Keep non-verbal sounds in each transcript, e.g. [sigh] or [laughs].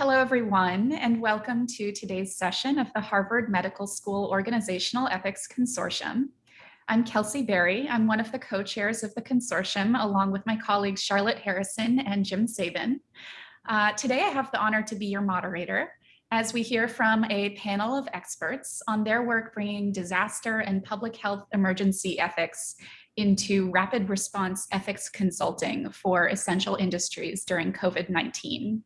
Hello, everyone, and welcome to today's session of the Harvard Medical School Organizational Ethics Consortium. I'm Kelsey Berry. I'm one of the co-chairs of the consortium, along with my colleagues Charlotte Harrison and Jim Sabin. Uh, today, I have the honor to be your moderator as we hear from a panel of experts on their work bringing disaster and public health emergency ethics into rapid response ethics consulting for essential industries during COVID-19.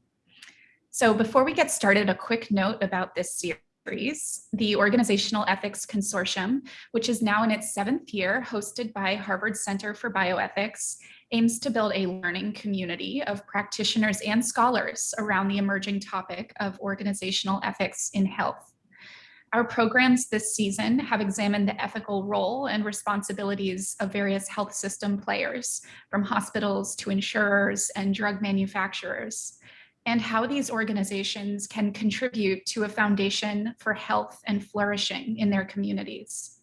So before we get started, a quick note about this series. The Organizational Ethics Consortium, which is now in its seventh year, hosted by Harvard Center for Bioethics, aims to build a learning community of practitioners and scholars around the emerging topic of organizational ethics in health. Our programs this season have examined the ethical role and responsibilities of various health system players, from hospitals to insurers and drug manufacturers and how these organizations can contribute to a foundation for health and flourishing in their communities,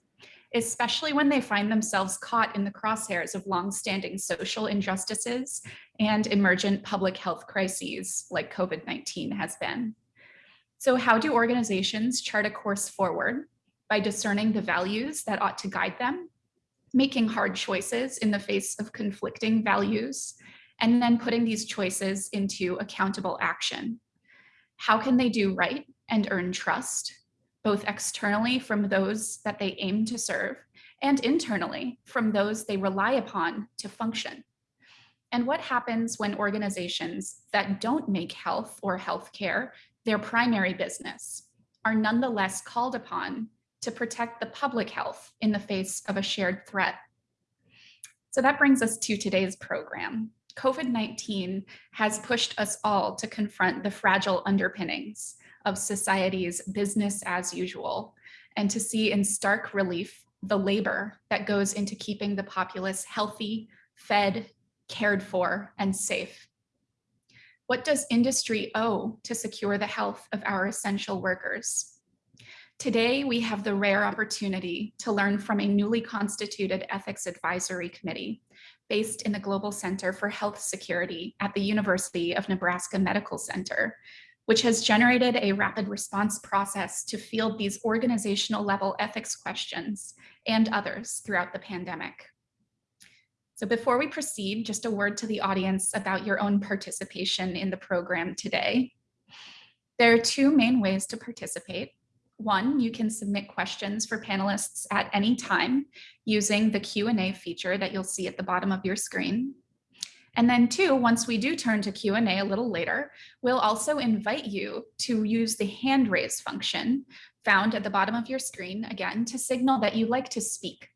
especially when they find themselves caught in the crosshairs of longstanding social injustices and emergent public health crises like COVID-19 has been. So how do organizations chart a course forward? By discerning the values that ought to guide them, making hard choices in the face of conflicting values, and then putting these choices into accountable action. How can they do right and earn trust, both externally from those that they aim to serve and internally from those they rely upon to function? And what happens when organizations that don't make health or healthcare their primary business are nonetheless called upon to protect the public health in the face of a shared threat? So that brings us to today's program. COVID-19 has pushed us all to confront the fragile underpinnings of society's business as usual and to see in stark relief the labor that goes into keeping the populace healthy, fed, cared for, and safe. What does industry owe to secure the health of our essential workers? Today, we have the rare opportunity to learn from a newly constituted ethics advisory committee based in the Global Center for Health Security at the University of Nebraska Medical Center, which has generated a rapid response process to field these organizational level ethics questions and others throughout the pandemic. So before we proceed, just a word to the audience about your own participation in the program today. There are two main ways to participate. One, you can submit questions for panelists at any time using the Q&A feature that you'll see at the bottom of your screen. And then two, once we do turn to Q&A a little later, we'll also invite you to use the hand raise function found at the bottom of your screen, again, to signal that you'd like to speak.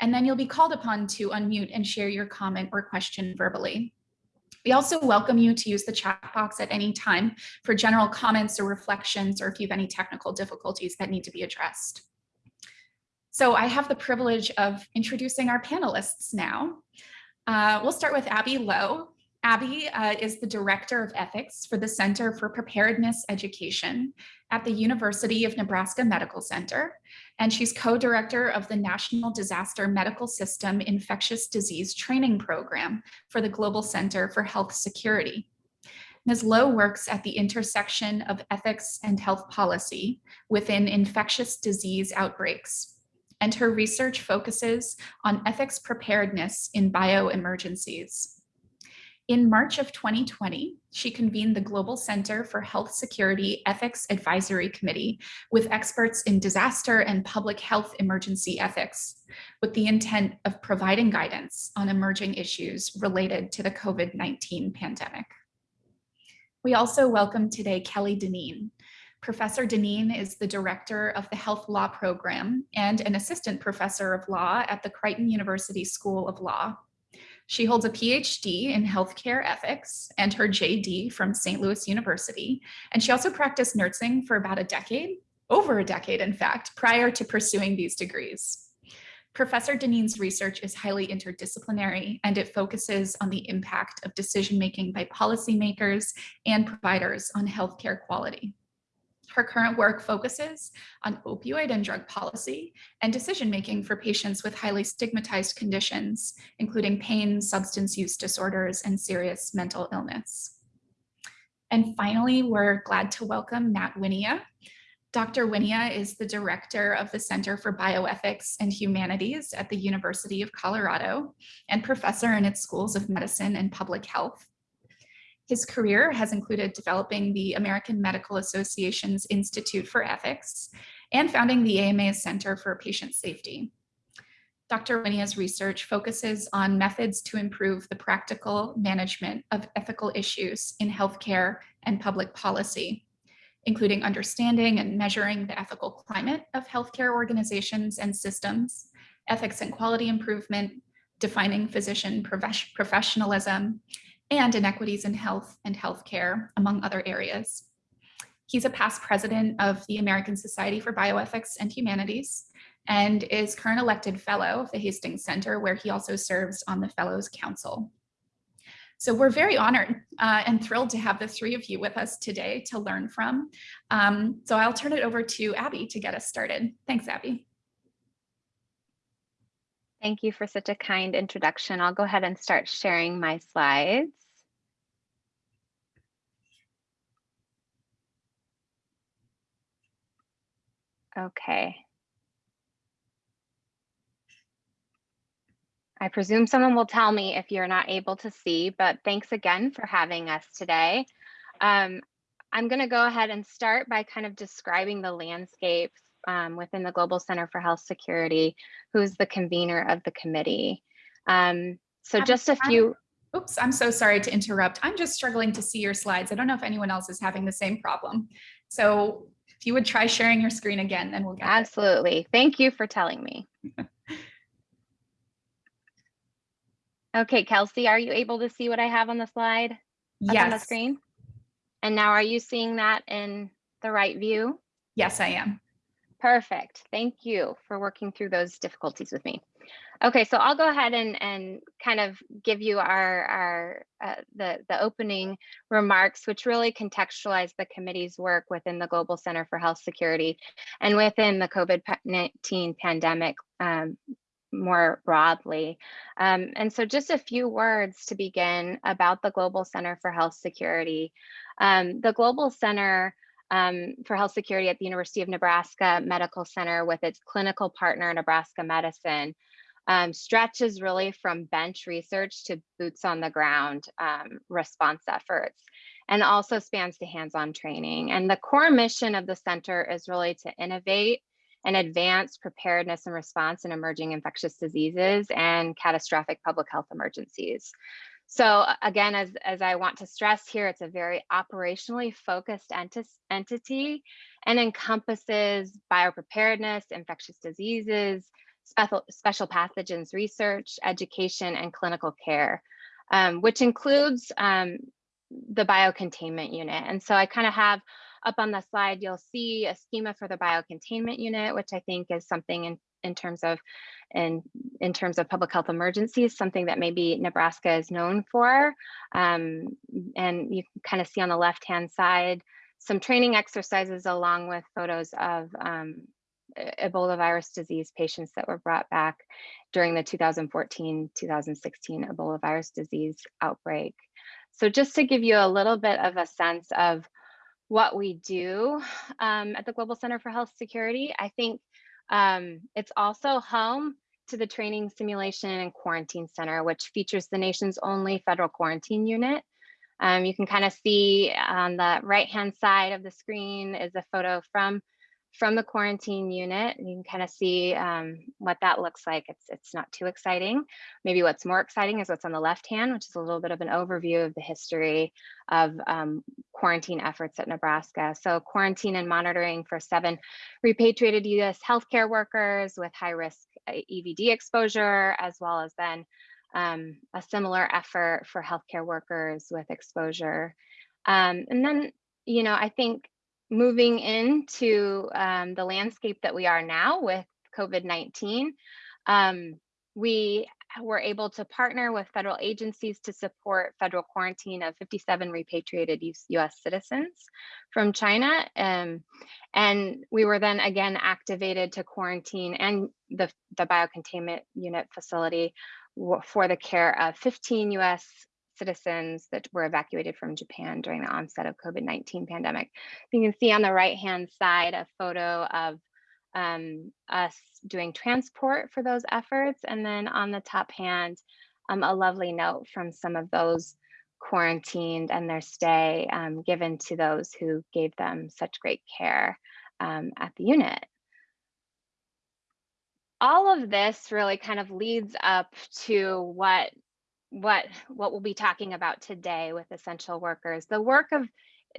And then you'll be called upon to unmute and share your comment or question verbally. We also welcome you to use the chat box at any time for general comments or reflections, or if you have any technical difficulties that need to be addressed. So I have the privilege of introducing our panelists now. Uh, we'll start with Abby Lowe. Abby uh, is the Director of Ethics for the Center for Preparedness Education at the University of Nebraska Medical Center, and she's co-director of the National Disaster Medical System Infectious Disease Training Program for the Global Center for Health Security. Ms. Lowe works at the intersection of ethics and health policy within infectious disease outbreaks, and her research focuses on ethics preparedness in bioemergencies. In March of 2020, she convened the Global Center for Health Security Ethics Advisory Committee with experts in disaster and public health emergency ethics, with the intent of providing guidance on emerging issues related to the COVID-19 pandemic. We also welcome today Kelly Dineen. Professor Dineen is the director of the Health Law Program and an assistant professor of law at the Creighton University School of Law. She holds a PhD in healthcare ethics and her JD from St. Louis University. And she also practiced nursing for about a decade, over a decade, in fact, prior to pursuing these degrees. Professor Dineen's research is highly interdisciplinary and it focuses on the impact of decision-making by policymakers and providers on healthcare quality. Her current work focuses on opioid and drug policy and decision-making for patients with highly stigmatized conditions, including pain, substance use disorders, and serious mental illness. And finally, we're glad to welcome Matt Wynia. Dr. Wynia is the director of the Center for Bioethics and Humanities at the University of Colorado and professor in its schools of medicine and public health. His career has included developing the American Medical Association's Institute for Ethics and founding the AMA Center for Patient Safety. Dr. Wynia's research focuses on methods to improve the practical management of ethical issues in healthcare and public policy, including understanding and measuring the ethical climate of healthcare organizations and systems, ethics and quality improvement, defining physician professionalism, and inequities in health and healthcare, among other areas. He's a past president of the American Society for Bioethics and Humanities and is current elected fellow of the Hastings Center, where he also serves on the Fellows Council. So we're very honored uh, and thrilled to have the three of you with us today to learn from. Um, so I'll turn it over to Abby to get us started. Thanks, Abby. Thank you for such a kind introduction. I'll go ahead and start sharing my slides. Okay. I presume someone will tell me if you're not able to see, but thanks again for having us today. Um, I'm going to go ahead and start by kind of describing the landscape um, within the Global Center for Health Security, who's the convener of the committee. Um, so just a few. Oops, I'm so sorry to interrupt. I'm just struggling to see your slides. I don't know if anyone else is having the same problem. So if you would try sharing your screen again, then we'll get Absolutely. It. Thank you for telling me. [laughs] okay, Kelsey, are you able to see what I have on the slide? Yes. on the screen? And now are you seeing that in the right view? Yes, I am. Perfect. Thank you for working through those difficulties with me. Okay, so I'll go ahead and, and kind of give you our, our uh, the, the opening remarks, which really contextualize the committee's work within the Global Center for Health Security and within the COVID-19 pandemic um, more broadly. Um, and so just a few words to begin about the Global Center for Health Security. Um, the Global Center um, for Health Security at the University of Nebraska Medical Center with its clinical partner, Nebraska Medicine, um, stretches really from bench research to boots on the ground um, response efforts and also spans to hands-on training. And the core mission of the center is really to innovate and advance preparedness and response in emerging infectious diseases and catastrophic public health emergencies. So again, as, as I want to stress here, it's a very operationally focused enti entity and encompasses biopreparedness, infectious diseases, special, special pathogens research, education, and clinical care, um, which includes um, the biocontainment unit. And so I kind of have up on the slide, you'll see a schema for the biocontainment unit, which I think is something in, in terms of in, in terms of public health emergencies, something that maybe Nebraska is known for. Um, and you can kind of see on the left-hand side, some training exercises along with photos of um, Ebola virus disease patients that were brought back during the 2014-2016 Ebola virus disease outbreak. So just to give you a little bit of a sense of what we do um, at the Global Center for Health Security, I think um, it's also home to the Training Simulation and Quarantine Center, which features the nation's only federal quarantine unit. Um, you can kind of see on the right-hand side of the screen is a photo from from the quarantine unit. You can kind of see um, what that looks like. It's, it's not too exciting. Maybe what's more exciting is what's on the left hand, which is a little bit of an overview of the history of um, quarantine efforts at Nebraska. So quarantine and monitoring for seven repatriated US healthcare workers with high risk uh, EVD exposure, as well as then um, a similar effort for healthcare workers with exposure. Um, and then, you know, I think moving into um, the landscape that we are now with COVID-19, um, we were able to partner with federal agencies to support federal quarantine of 57 repatriated US citizens from China. Um, and we were then again activated to quarantine and the, the biocontainment unit facility for the care of 15 US citizens that were evacuated from Japan during the onset of COVID-19 pandemic. You can see on the right-hand side a photo of um, us doing transport for those efforts. And then on the top hand, um, a lovely note from some of those quarantined and their stay um, given to those who gave them such great care um, at the unit. All of this really kind of leads up to what what what we'll be talking about today with essential workers. The work of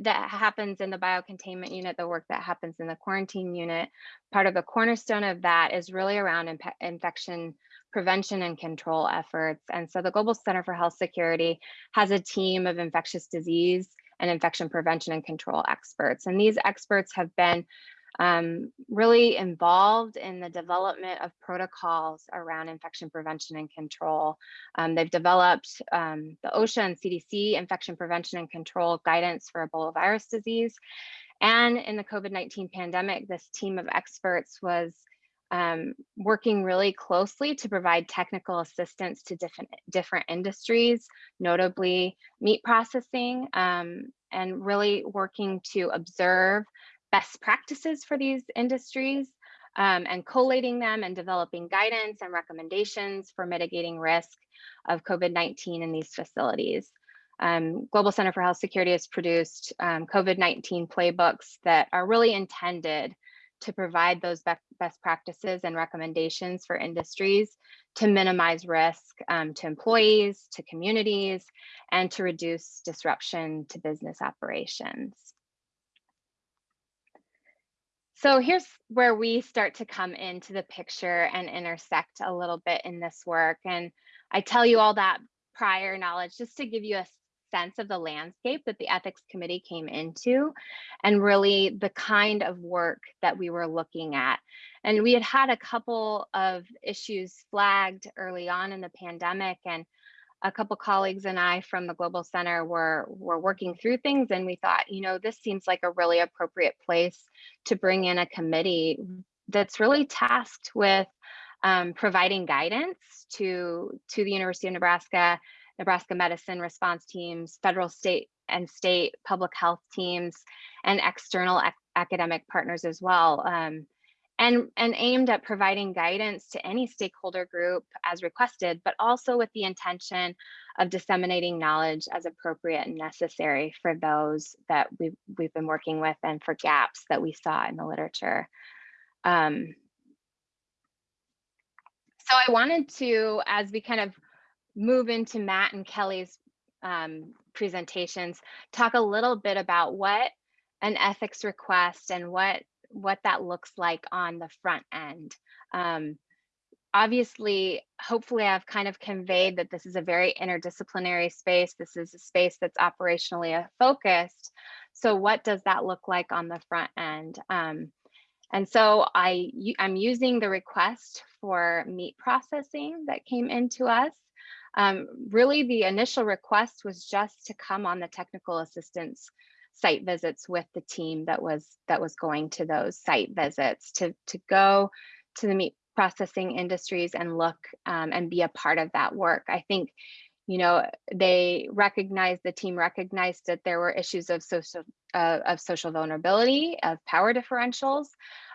that happens in the biocontainment unit, the work that happens in the quarantine unit, part of the cornerstone of that is really around infection prevention and control efforts. And so the Global Center for Health Security has a team of infectious disease and infection prevention and control experts. And these experts have been um, really involved in the development of protocols around infection prevention and control. Um, they've developed um, the OSHA and CDC infection prevention and control guidance for Ebola virus disease. And in the COVID-19 pandemic, this team of experts was um, working really closely to provide technical assistance to different, different industries, notably meat processing, um, and really working to observe best practices for these industries um, and collating them and developing guidance and recommendations for mitigating risk of COVID-19 in these facilities. Um, Global Center for Health Security has produced um, COVID-19 playbooks that are really intended to provide those best practices and recommendations for industries to minimize risk um, to employees, to communities, and to reduce disruption to business operations. So here's where we start to come into the picture and intersect a little bit in this work. And I tell you all that prior knowledge just to give you a sense of the landscape that the ethics committee came into and really the kind of work that we were looking at. And we had had a couple of issues flagged early on in the pandemic and a couple colleagues and I from the Global Center were, were working through things and we thought, you know, this seems like a really appropriate place to bring in a committee that's really tasked with um, providing guidance to, to the University of Nebraska, Nebraska medicine response teams, federal, state, and state public health teams, and external ac academic partners as well. Um, and, and aimed at providing guidance to any stakeholder group as requested, but also with the intention of disseminating knowledge as appropriate and necessary for those that we've, we've been working with and for gaps that we saw in the literature. Um, so I wanted to, as we kind of move into Matt and Kelly's um, presentations, talk a little bit about what an ethics request and what what that looks like on the front end. Um, obviously, hopefully I've kind of conveyed that this is a very interdisciplinary space. This is a space that's operationally uh, focused. So what does that look like on the front end? Um, and so I, I'm using the request for meat processing that came into us. Um, really, the initial request was just to come on the technical assistance site visits with the team that was that was going to those site visits to to go to the meat processing industries and look um, and be a part of that work. I think, you know, they recognized the team recognized that there were issues of social uh, of social vulnerability, of power differentials,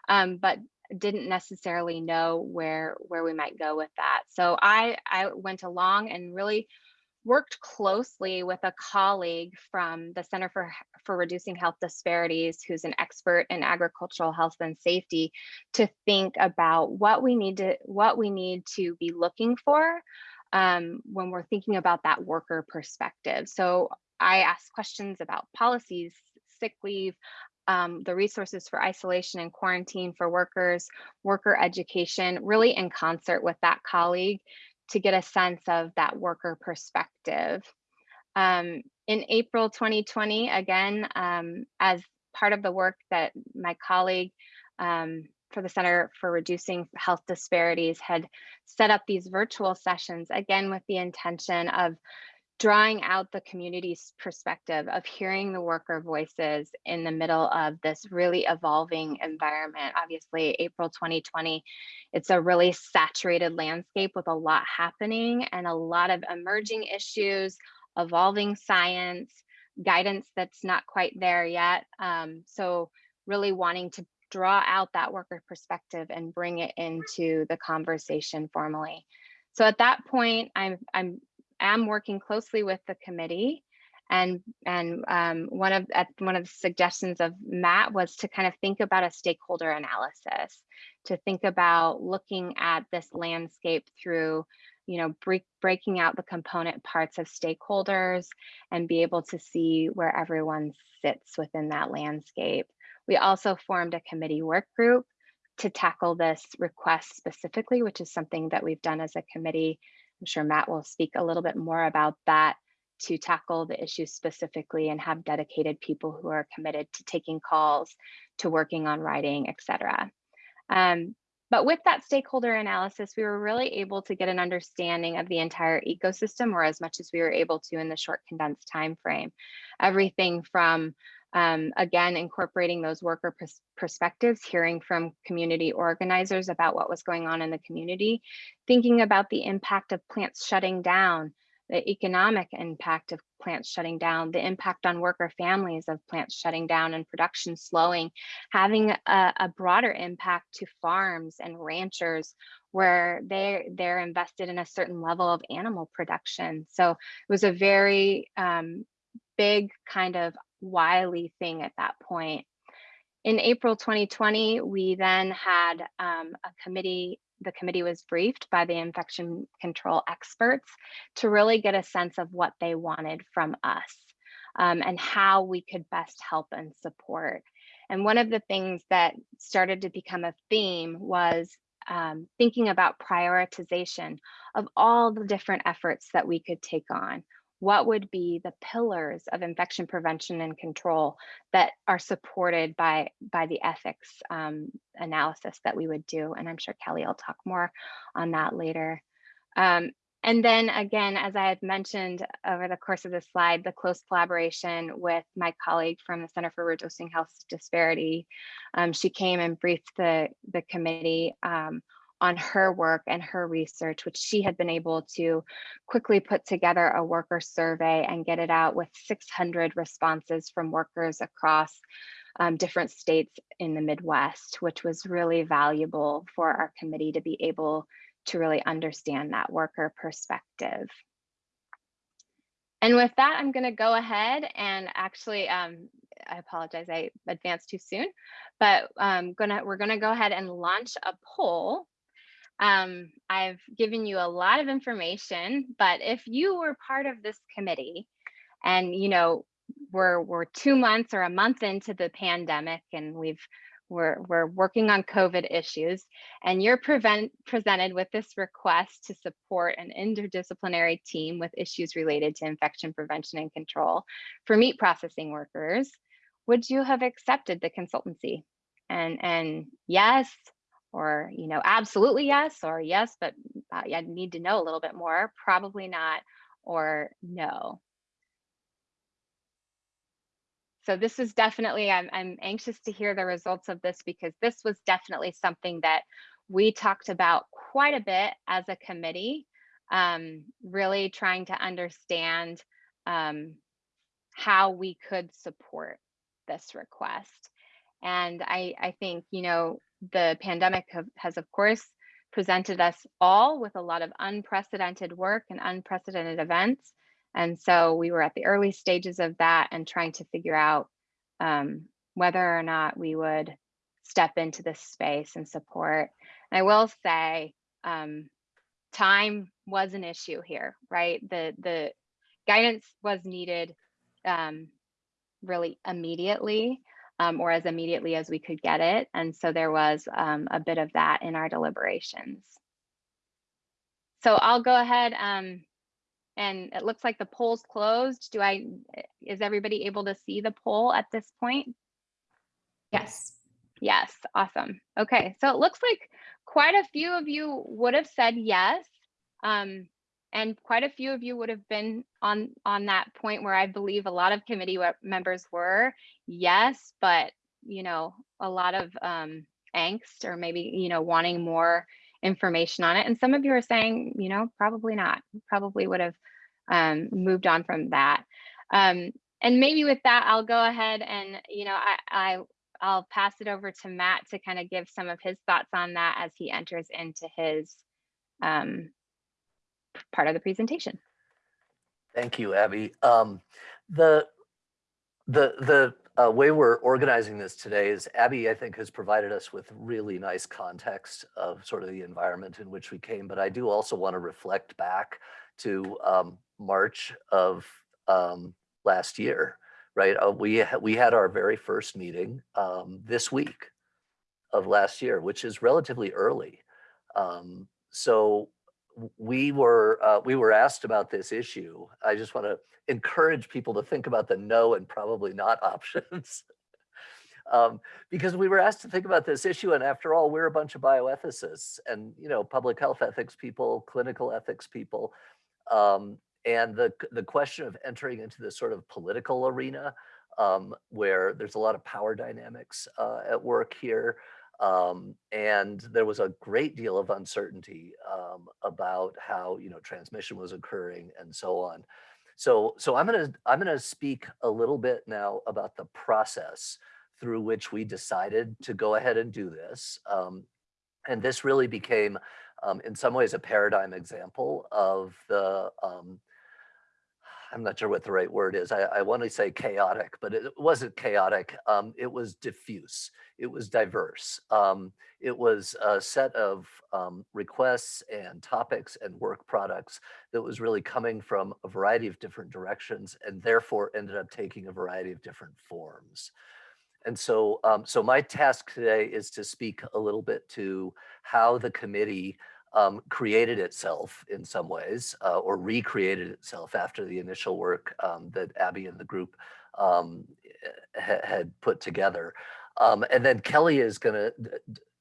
um, but didn't necessarily know where where we might go with that. So I I went along and really worked closely with a colleague from the Center for, for Reducing Health Disparities, who's an expert in agricultural health and safety, to think about what we need to what we need to be looking for um, when we're thinking about that worker perspective. So I asked questions about policies, sick leave, um, the resources for isolation and quarantine for workers, worker education, really in concert with that colleague to get a sense of that worker perspective. Um, in April 2020, again, um, as part of the work that my colleague um, for the Center for Reducing Health Disparities had set up these virtual sessions, again, with the intention of drawing out the community's perspective of hearing the worker voices in the middle of this really evolving environment. Obviously, April 2020, it's a really saturated landscape with a lot happening and a lot of emerging issues, evolving science, guidance that's not quite there yet. Um, so really wanting to draw out that worker perspective and bring it into the conversation formally. So at that point, I'm I'm am working closely with the committee and and um, one of at one of the suggestions of Matt was to kind of think about a stakeholder analysis, to think about looking at this landscape through, you know, break, breaking out the component parts of stakeholders and be able to see where everyone sits within that landscape. We also formed a committee work group to tackle this request specifically, which is something that we've done as a committee. I'm sure Matt will speak a little bit more about that to tackle the issue specifically and have dedicated people who are committed to taking calls, to working on writing, etc. Um, but with that stakeholder analysis, we were really able to get an understanding of the entire ecosystem or as much as we were able to in the short condensed time frame. Everything from um, again, incorporating those worker pers perspectives, hearing from community organizers about what was going on in the community, thinking about the impact of plants shutting down, the economic impact of plants shutting down, the impact on worker families of plants shutting down and production slowing, having a, a broader impact to farms and ranchers where they're, they're invested in a certain level of animal production. So it was a very um, big kind of wily thing at that point. In April 2020, we then had um, a committee the committee was briefed by the infection control experts to really get a sense of what they wanted from us um, and how we could best help and support. And one of the things that started to become a theme was um, thinking about prioritization of all the different efforts that we could take on what would be the pillars of infection prevention and control that are supported by by the ethics um, analysis that we would do? And i'm sure kelly will talk more on that later. Um, and then again as i had mentioned over the course of this slide the close collaboration with my colleague from the center for reducing health disparity um, she came and briefed the the committee um, on her work and her research, which she had been able to quickly put together a worker survey and get it out with 600 responses from workers across um, different states in the Midwest, which was really valuable for our committee to be able to really understand that worker perspective. And with that, I'm going to go ahead and actually, um, I apologize, I advanced too soon, but um, gonna, we're going to go ahead and launch a poll um, I've given you a lot of information, but if you were part of this committee and, you know, we're, we're two months or a month into the pandemic and we've we're, we're working on COVID issues and you're prevent, presented with this request to support an interdisciplinary team with issues related to infection prevention and control for meat processing workers, would you have accepted the consultancy? And, and yes, or you know absolutely yes or yes but uh, i need to know a little bit more probably not or no. So this is definitely I'm, I'm anxious to hear the results of this because this was definitely something that we talked about quite a bit as a committee um, really trying to understand um, how we could support this request. And I, I think, you know, the pandemic have, has, of course, presented us all with a lot of unprecedented work and unprecedented events. And so we were at the early stages of that and trying to figure out um, whether or not we would step into this space and support. And I will say, um, time was an issue here, right? The the guidance was needed um, really immediately um, or as immediately as we could get it. And so there was um, a bit of that in our deliberations. So I'll go ahead um, and it looks like the poll's closed. Do I, is everybody able to see the poll at this point? Yes. Yes, awesome. Okay, so it looks like quite a few of you would have said yes. Um, and quite a few of you would have been on on that point where I believe a lot of committee members were yes, but you know a lot of um, angst or maybe you know wanting more information on it. And some of you are saying you know probably not, probably would have um, moved on from that. Um, and maybe with that, I'll go ahead and, you know, I, I, I'll pass it over to Matt to kind of give some of his thoughts on that as he enters into his um, part of the presentation. Thank you, Abby. Um, the the the uh, way we're organizing this today is Abby, I think, has provided us with really nice context of sort of the environment in which we came. But I do also want to reflect back to um, March of um, last year, right? Uh, we we had our very first meeting um, this week of last year, which is relatively early. Um, so we were uh, we were asked about this issue. I just want to encourage people to think about the no and probably not [laughs] options. um, because we were asked to think about this issue and after all, we're a bunch of bioethicists and you know public health ethics people, clinical ethics people. Um, and the, the question of entering into this sort of political arena um, where there's a lot of power dynamics uh, at work here, um, and there was a great deal of uncertainty um, about how you know transmission was occurring and so on. So, so I'm gonna I'm gonna speak a little bit now about the process through which we decided to go ahead and do this. Um, and this really became, um, in some ways, a paradigm example of the um, I'm not sure what the right word is. I, I want to say chaotic, but it wasn't chaotic. Um, it was diffuse. It was diverse. Um, it was a set of um, requests and topics and work products that was really coming from a variety of different directions and therefore ended up taking a variety of different forms. And so, um, so my task today is to speak a little bit to how the committee um, created itself in some ways uh, or recreated itself after the initial work um, that Abby and the group um, ha had put together. Um, and then Kelly is going to,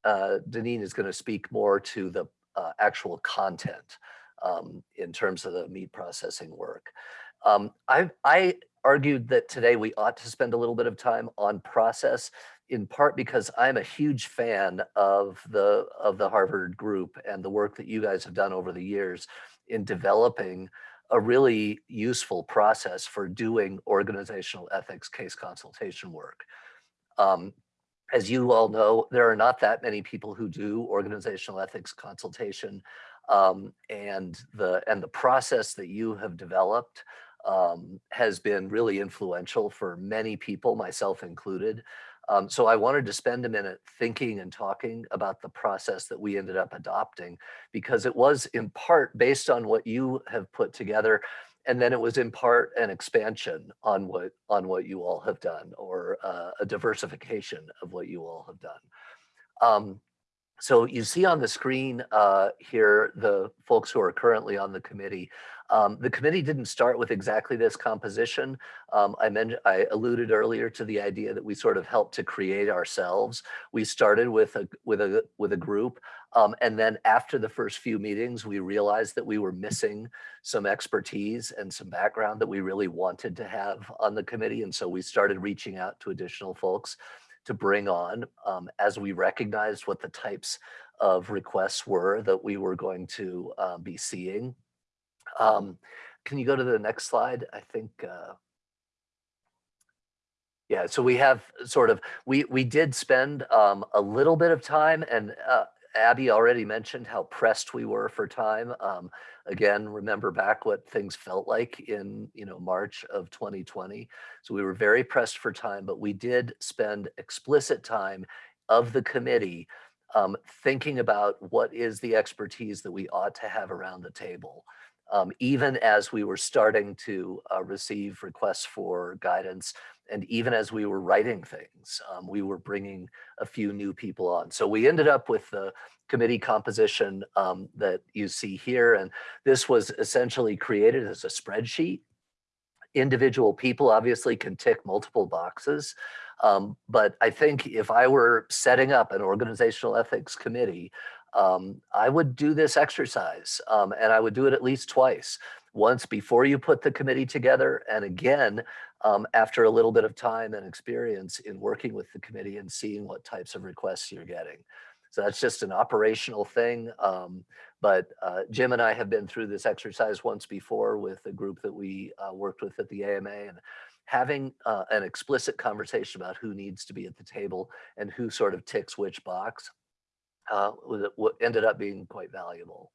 uh, Dineen is going to speak more to the uh, actual content um, in terms of the meat processing work. Um, I, I argued that today we ought to spend a little bit of time on process in part because I'm a huge fan of the of the Harvard group and the work that you guys have done over the years in developing a really useful process for doing organizational ethics case consultation work. Um, as you all know, there are not that many people who do organizational ethics consultation um, and the and the process that you have developed um, has been really influential for many people, myself included. Um, so I wanted to spend a minute thinking and talking about the process that we ended up adopting because it was in part based on what you have put together and then it was in part an expansion on what on what you all have done or uh, a diversification of what you all have done. Um, so you see on the screen uh, here the folks who are currently on the committee. Um, the committee didn't start with exactly this composition. Um, I, mentioned, I alluded earlier to the idea that we sort of helped to create ourselves. We started with a with a with a group, um, and then after the first few meetings, we realized that we were missing some expertise and some background that we really wanted to have on the committee, and so we started reaching out to additional folks to bring on um, as we recognized what the types of requests were that we were going to uh, be seeing um, can you go to the next slide? I think, uh, yeah, so we have sort of, we, we did spend um, a little bit of time and uh, Abby already mentioned how pressed we were for time. Um, again, remember back what things felt like in you know March of 2020. So we were very pressed for time, but we did spend explicit time of the committee um, thinking about what is the expertise that we ought to have around the table um, even as we were starting to uh, receive requests for guidance and even as we were writing things, um, we were bringing a few new people on. So we ended up with the committee composition um, that you see here. And this was essentially created as a spreadsheet. Individual people obviously can tick multiple boxes. Um, but I think if I were setting up an organizational ethics committee, um, I would do this exercise um, and I would do it at least twice. Once before you put the committee together and again um, after a little bit of time and experience in working with the committee and seeing what types of requests you're getting. So that's just an operational thing. Um, but uh, Jim and I have been through this exercise once before with a group that we uh, worked with at the AMA and having uh, an explicit conversation about who needs to be at the table and who sort of ticks which box uh, ended up being quite valuable.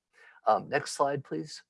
Um, next slide, please.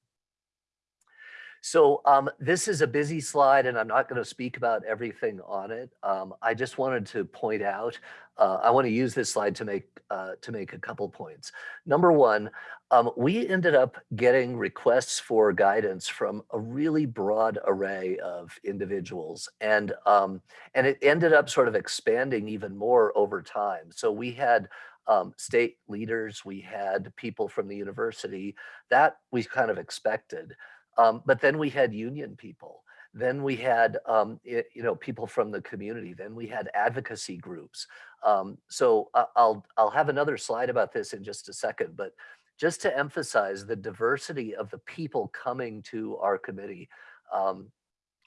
So um, this is a busy slide and I'm not going to speak about everything on it. Um, I just wanted to point out, uh, I want to use this slide to make uh, to make a couple points. Number one, um, we ended up getting requests for guidance from a really broad array of individuals and um, and it ended up sort of expanding even more over time. So we had um, state leaders, we had people from the university that we kind of expected. Um, but then we had union people. Then we had, um, i- you know, people from the community. Then we had advocacy groups. Um, so I- I'll I'll have another slide about this in just a second. But just to emphasize the diversity of the people coming to our committee um,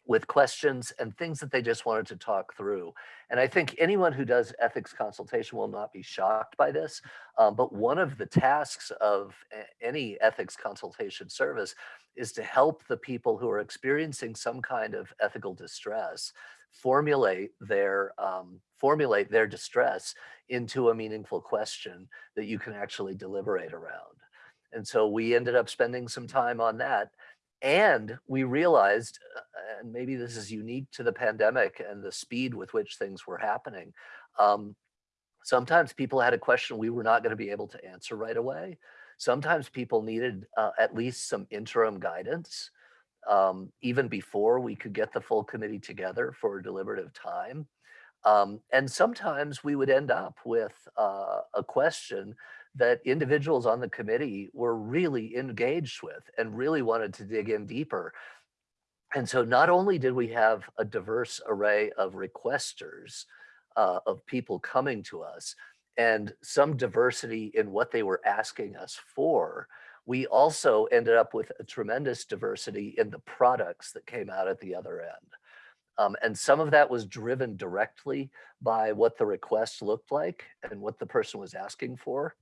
with questions and things that they just wanted to talk through. And I think anyone who does ethics consultation will not be shocked by this. Um, but one of the tasks of any ethics consultation service is to help the people who are experiencing some kind of ethical distress formulate their um, formulate their distress into a meaningful question that you can actually deliberate around. And so we ended up spending some time on that. And we realized, uh, and maybe this is unique to the pandemic and the speed with which things were happening. Um, sometimes people had a question we were not going to be able to answer right away. Sometimes people needed uh, at least some interim guidance, um, even before we could get the full committee together for a deliberative time. Um, and sometimes we would end up with uh, a question that individuals on the committee were really engaged with and really wanted to dig in deeper. And so not only did we have a diverse array of requesters, uh, of people coming to us, and some diversity in what they were asking us for, we also ended up with a tremendous diversity in the products that came out at the other end. Um, and some of that was driven directly by what the request looked like and what the person was asking for.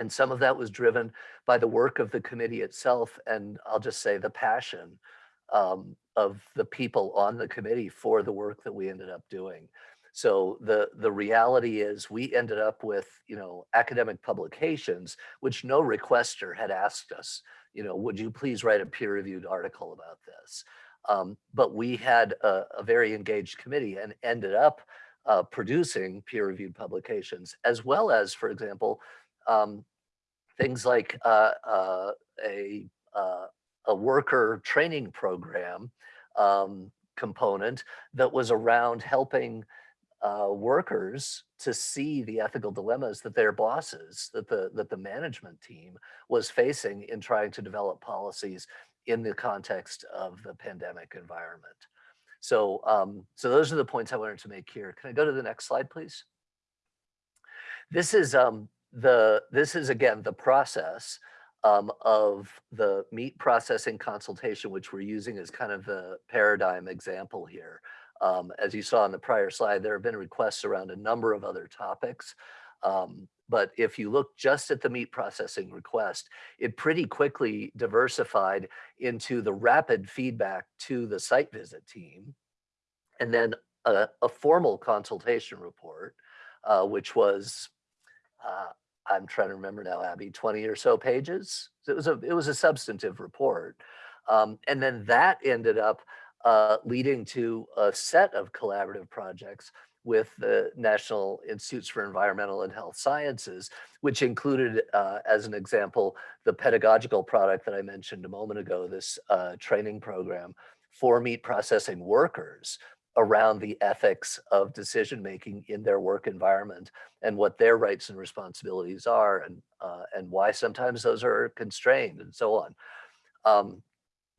And some of that was driven by the work of the committee itself. And I'll just say the passion um, of the people on the committee for the work that we ended up doing. So the, the reality is we ended up with, you know, academic publications, which no requester had asked us, you know, would you please write a peer reviewed article about this? Um, but we had a, a very engaged committee and ended up uh, producing peer reviewed publications, as well as, for example, um, things like uh, uh, a, uh, a worker training program um, component that was around helping uh, workers to see the ethical dilemmas that their bosses, that the that the management team was facing in trying to develop policies in the context of the pandemic environment. So, um, so those are the points I wanted to make here. Can I go to the next slide, please? This is um, the this is again the process um, of the meat processing consultation, which we're using as kind of the paradigm example here. Um, as you saw on the prior slide, there have been requests around a number of other topics. Um, but if you look just at the meat processing request, it pretty quickly diversified into the rapid feedback to the site visit team, and then a, a formal consultation report, uh, which was, uh, I'm trying to remember now, Abby, 20 or so pages. So it was a it was a substantive report, um, and then that ended up uh, leading to a set of collaborative projects with the National Institutes for Environmental and Health Sciences, which included, uh, as an example, the pedagogical product that I mentioned a moment ago, this uh, training program for meat processing workers around the ethics of decision making in their work environment and what their rights and responsibilities are and uh, and why sometimes those are constrained and so on. Um,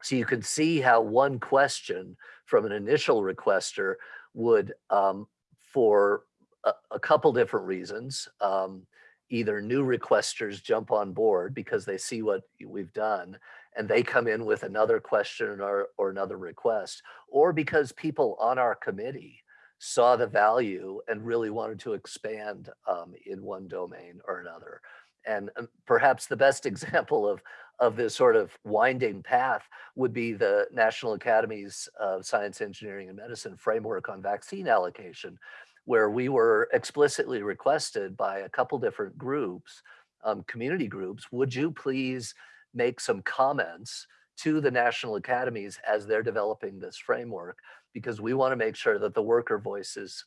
so you can see how one question from an initial requester would, um, for a, a, couple different reasons, um, either new requesters jump on board because they see what we've done and they come in with another question or, or another request, or because people on our committee saw the value and really wanted to expand um, in one domain or another. And um, perhaps the best [laughs] example of, of this sort of winding path would be the National Academies of Science, Engineering, and Medicine framework on vaccine allocation, where we were explicitly requested by a couple different groups, um, community groups, would you please make some comments to the national academies as they're developing this framework, because we want to make sure that the worker voices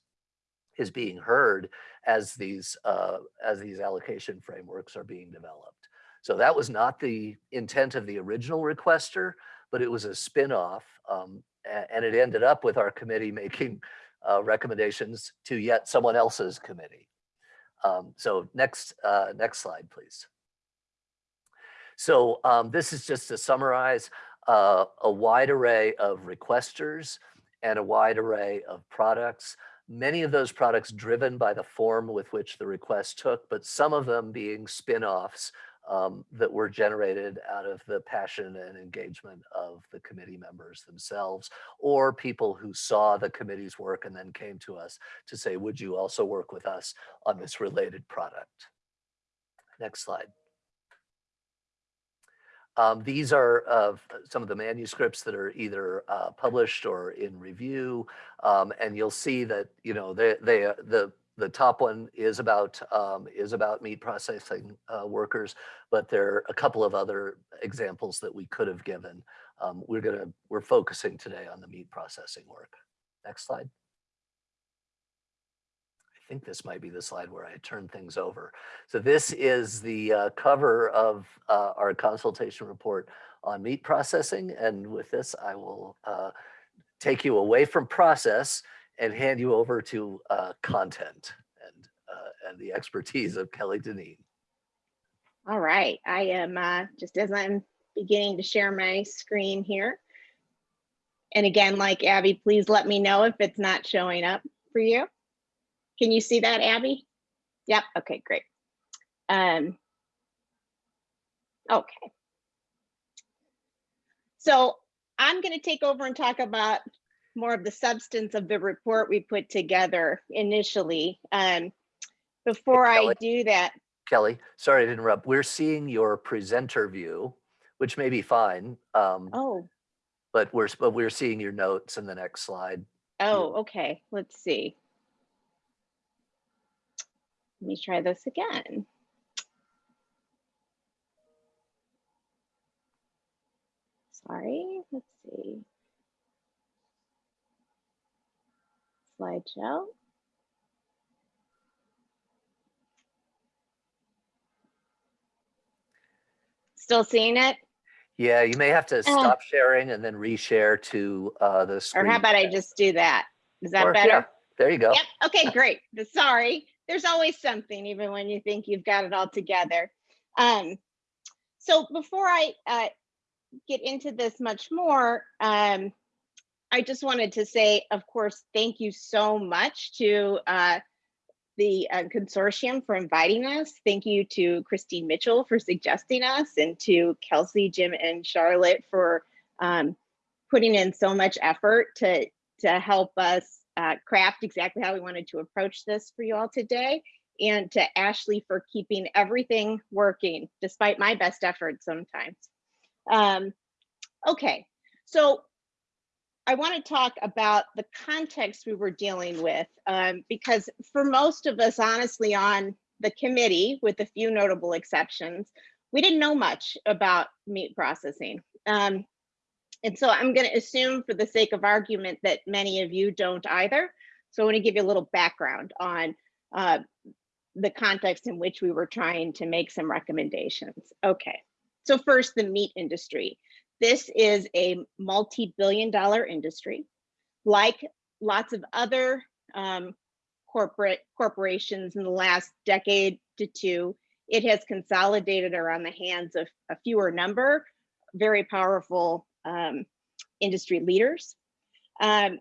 is being heard as these uh, as these allocation frameworks are being developed. So that was not the intent of the original requester, but it was a spin-off um, and it ended up with our committee [laughs] making uh, recommendations to yet someone else's committee. Um, so next, uh, next slide, please. So um, this is just to summarize uh, a wide array of requesters and a wide array of products. Many of those products driven by the form with which the request took, but some of them being spin-offs um, that were generated out of the passion and engagement of the committee members themselves or people who saw the committee's work and then came to us to say, would you also work with us on this related product? Next slide. Um, these are uh, some of the manuscripts that are either uh, published or in review, um, and you'll see that you know they they uh, the the top one is about um, is about meat processing uh, workers, but there are a couple of other examples that we could have given. Um, we're gonna we're focusing today on the meat processing work. Next slide. I think this might be the slide where I turn things over. So this is the uh, cover of uh, our consultation report on meat processing. And with this, I will uh, take you away from process and hand you over to uh, content and, uh, and the expertise of Kelly Dineen. All right, I am uh, just as I'm beginning to share my screen here. And again, like Abby, please let me know if it's not showing up for you. Can you see that, Abby? Yep, okay, great. Um, okay. So I'm gonna take over and talk about more of the substance of the report we put together initially. Um, before I do that, Kelly, sorry to interrupt. We're seeing your presenter view, which may be fine, um, oh, but we're but we're seeing your notes in the next slide. oh, okay, let's see. Let me try this again. Sorry, let's see. Slideshow. Still seeing it? Yeah, you may have to stop sharing and then reshare to uh, the screen. Or how about I just do that? Is that Or- yeah, better? There you go. Yep, okay, great. Sorry, there's always something, even when you think you've got it all together. Um, so before I uh, get into this much more, um, I just wanted to say, of course, thank you so much to uh, the uh, consortium for inviting us. Thank you to Christine Mitchell for suggesting us and to Kelsey, Jim, and Charlotte for um, putting in so much effort to, to help us uh, craft exactly how we wanted to approach this for you all today. And to Ashley for keeping everything working despite my best efforts sometimes. Um, okay, so I want to talk about the context we were dealing with um, because for most of us, honestly, on the committee, with a few notable exceptions, we didn't know much about meat processing. Um, and so I'm going to assume for the sake of argument that many of you don't either. So I want to give you a little background on uh, the context in which we were trying to make some recommendations. Okay, so first the meat industry. This is a multi-billion dollar industry. Like lots of other um, corporate corporations in the last decade to two, it has consolidated around the hands of a fewer number, very powerful um, industry leaders. Um,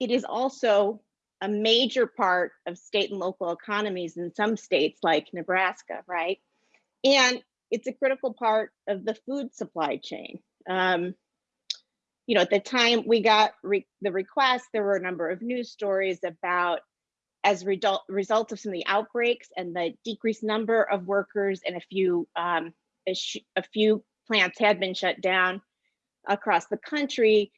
it is also a major part of state and local economies in some states like Nebraska, right? And it's a critical part of the food supply chain. Um, you know, at the time we got re- the request, there were a number of news stories about as result result of some of the outbreaks and the decreased number of workers and a few um, a, a few plants had been shut down across the country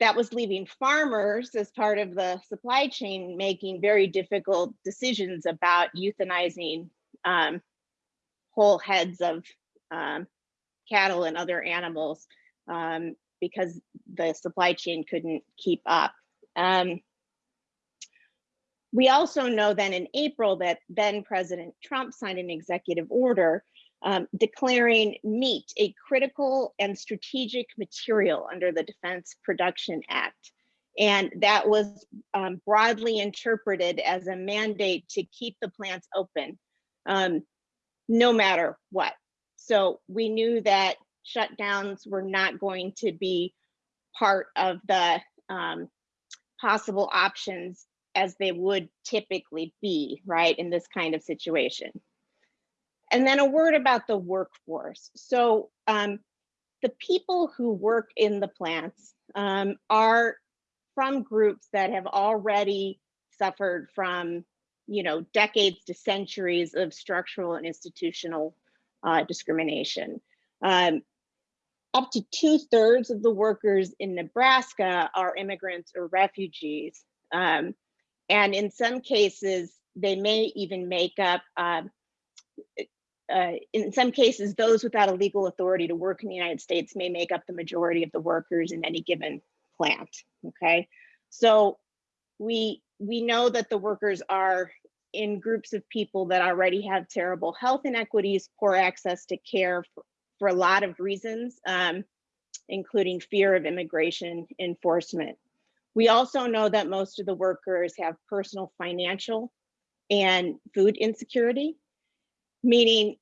that was leaving farmers as part of the supply chain making very difficult decisions about euthanizing um, whole heads of um, cattle and other animals um, because the supply chain couldn't keep up. Um, we also know then in April that then President Trump signed an executive order um, declaring meat a critical and strategic material under the Defense Production Act. And that was um, broadly interpreted as a mandate to keep the plants open um, no matter what. So we knew that shutdowns were not going to be part of the um, possible options as they would typically be, right, in this kind of situation. And then a word about the workforce. So um, the people who work in the plants um, are from groups that have already suffered from, you know, decades to centuries of structural and institutional uh, discrimination. Um, up to two thirds of the workers in Nebraska are immigrants or refugees. Um, and in some cases, they may even make up um, uh, in some cases, those without a legal authority to work in the United States may make up the majority of the workers in any given plant, okay? So we, we know that the workers are in groups of people that already have terrible health inequities, poor access to care for, for a lot of reasons, um, including fear of immigration enforcement. We also know that most of the workers have personal financial and food insecurity, meaning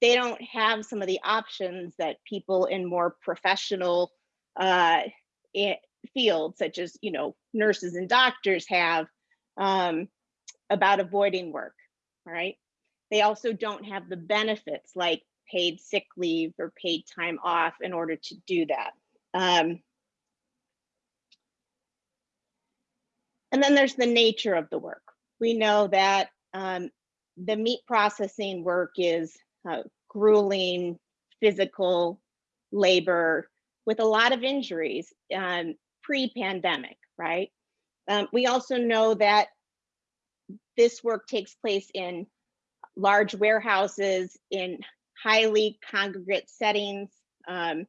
they don't have some of the options that people in more professional uh, fields, such as you know nurses and doctors, have um, about avoiding work. Right? They also don't have the benefits like paid sick leave or paid time off in order to do that. Um, and then there's the nature of the work. We know that um, the meat processing work is uh, grueling physical labor with a lot of injuries um, pre-pandemic, right? Um, we also know that this work takes place in large warehouses, in highly congregate settings. Um,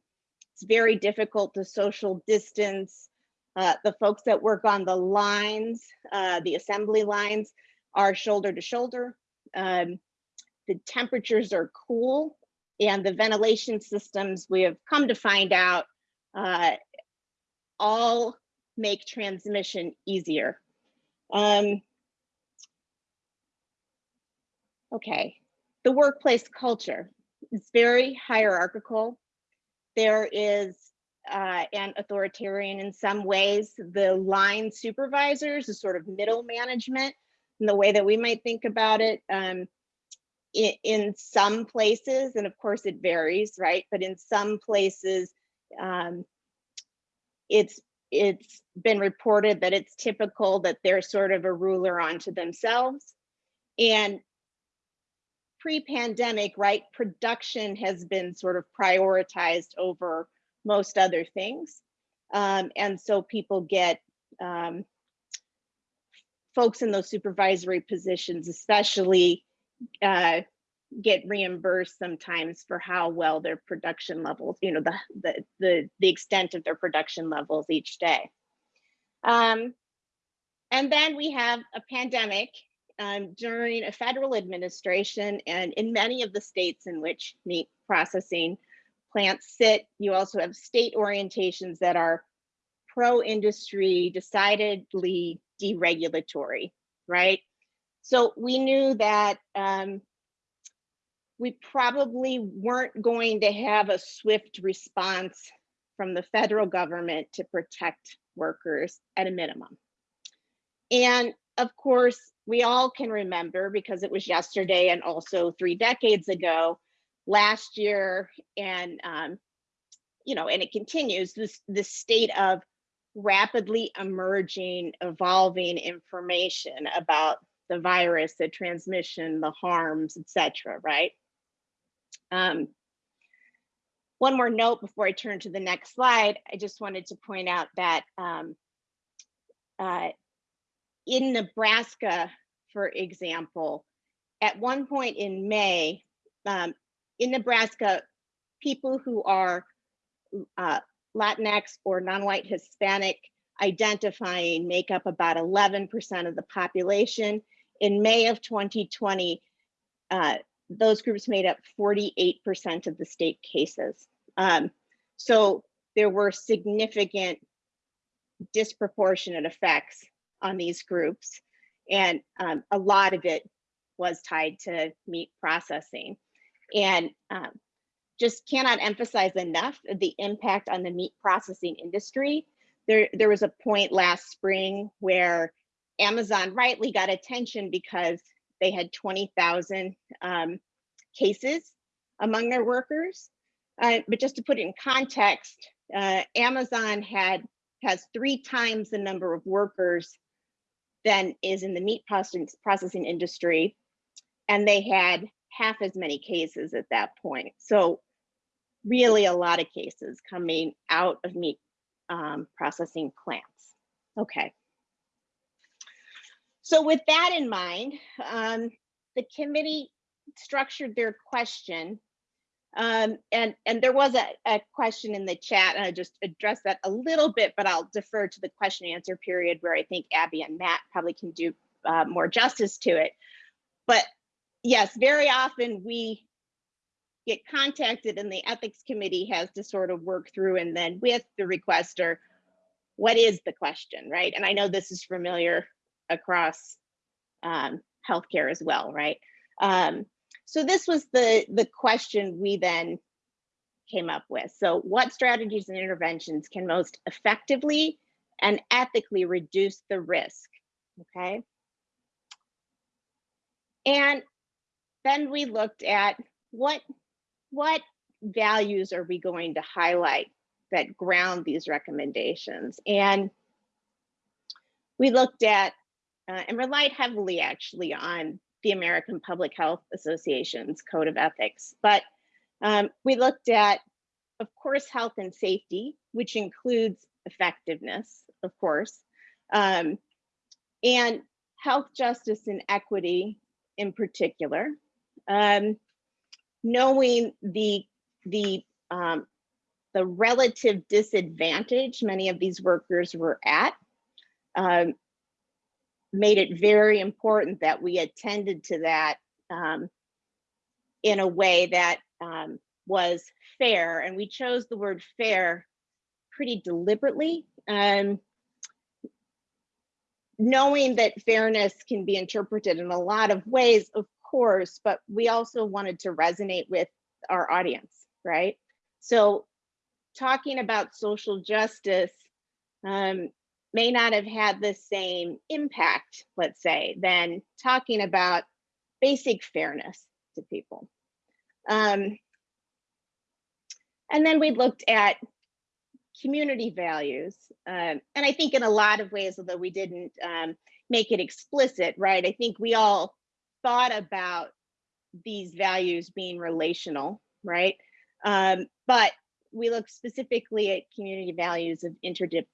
it's very difficult to social distance. Uh, the folks that work on the lines, uh, the assembly lines, are shoulder to shoulder. Um, the temperatures are cool and the ventilation systems we have come to find out uh, all make transmission easier. Um, okay, the workplace culture is very hierarchical. There is uh, and authoritarian in some ways. The line supervisors, the sort of middle management, in the way that we might think about it, um, in, in some places, and of course it varies, right? But in some places, um, it's it's been reported that it's typical that they're sort of a ruler onto themselves. And pre-pandemic, right, production has been sort of prioritized over most other things. Um, and so people get um, folks in those supervisory positions, especially uh, get reimbursed sometimes for how well their production levels, you know, the the the, the extent of their production levels each day. Um, and then we have a pandemic um, during a federal administration and in many of the states in which meat processing plants sit, you also have state orientations that are pro-industry, decidedly deregulatory, right? So we knew that um, we probably weren't going to have a swift response from the federal government to protect workers at a minimum. And of course, we all can remember because it was yesterday and also three decades ago, last year and um, you know, and it continues this this state of rapidly emerging, evolving information about the virus, the transmission, the harms, etc. Right. Um, one more note before I turn to the next slide. I just wanted to point out that um, uh, in Nebraska, for example, at one point in May, um, in Nebraska, people who are uh, Latinx or non-white Hispanic identifying make up about 11% of the population. In May of 2020, uh, those groups made up 48% of the state cases. Um, so there were significant disproportionate effects on these groups. And um, a lot of it was tied to meat processing. And um, just cannot emphasize enough the impact on the meat processing industry. There, there was a point last spring where Amazon rightly got attention because they had 20,000 um, cases among their workers. Uh, but just to put it in context, uh, Amazon had has three times the number of workers than is in the meat processing, processing industry, and they had half as many cases at that point. So really a lot of cases coming out of meat um, processing plants. Okay. So with that in mind, um, the committee structured their question um, and, and there was a, a question in the chat and I just addressed that a little bit, but I'll defer to the question and answer period where I think Abby and Matt probably can do uh, more justice to it. But yes, very often we get contacted and the ethics committee has to sort of work through and then with the requester, what is the question, right? And I know this is familiar across um, healthcare as well, right? Um, so this was the, the question we then came up with. So what strategies and interventions can most effectively and ethically reduce the risk, okay? And then we looked at what, what values are we going to highlight that ground these recommendations? And we looked at uh, and relied heavily actually on the American Public Health Association's Code of Ethics. But um, we looked at, of course, health and safety, which includes effectiveness, of course, um, and health justice and equity in particular. Um, knowing the the um, the relative disadvantage many of these workers were at, um, made it very important that we attended to that um, in a way that um, was fair. And we chose the word fair pretty deliberately. Um, knowing that fairness can be interpreted in a lot of ways, of course, but we also wanted to resonate with our audience, right? So talking about social justice um, may not have had the same impact, let's say, than talking about basic fairness to people. Um, and then we looked at community values. Um, and I think in a lot of ways, although we didn't um, make it explicit, right? I think we all thought about these values being relational, right? Um, but we look specifically at community values of interdip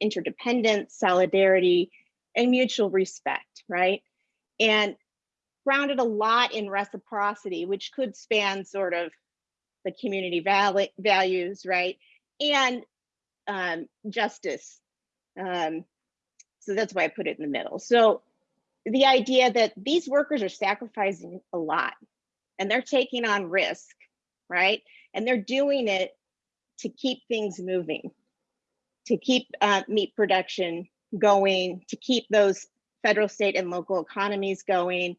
interdependence, solidarity, and mutual respect, right? And grounded a lot in reciprocity, which could span sort of the community val values, right? And um, justice. Um, so that's why I put it in the middle. So the idea that these workers are sacrificing a lot and they're taking on risk, right? And they're doing it to keep things moving, to keep uh, meat production going, to keep those federal, state, and local economies going.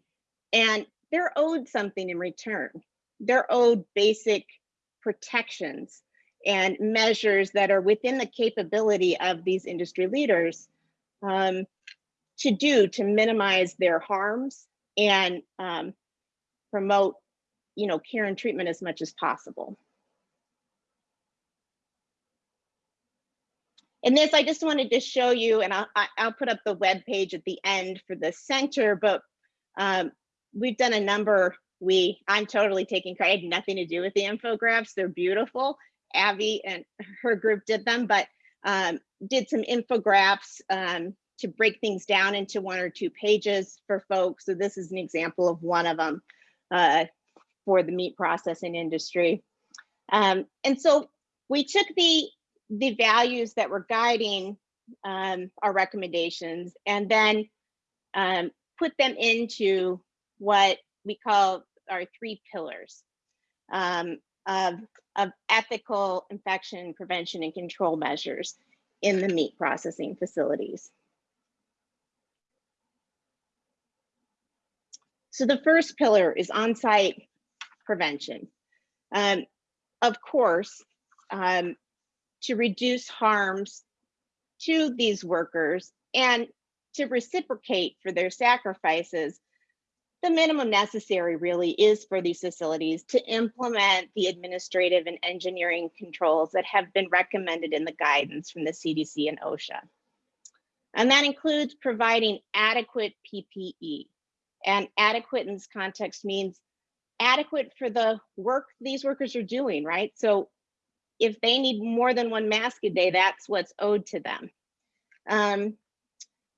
And they're owed something in return. They're owed basic protections and measures that are within the capability of these industry leaders um, to do to minimize their harms and um, promote you know, care and treatment as much as possible. And this, I just wanted to show you, and I'll, I'll put up the web page at the end for the center, but um, we've done a number, we, I'm totally taking credit, I had nothing to do with the infographics, they're beautiful. Abby and her group did them, but um, did some infographics um, to break things down into one or two pages for folks. So this is an example of one of them uh, for the meat processing industry. Um, and so we took the the values that were guiding um, our recommendations and then um, put them into what we call our three pillars um, of, of ethical infection prevention and control measures in the meat processing facilities. So the first pillar is on-site prevention. Um, of course, um, to reduce harms to these workers and to reciprocate for their sacrifices, the minimum necessary really is for these facilities to implement the administrative and engineering controls that have been recommended in the guidance from the CDC and OSHA. And that includes providing adequate PPE. And adequate in this context means adequate for the work these workers are doing, right? So if they need more than one mask a day, that's what's owed to them. Um,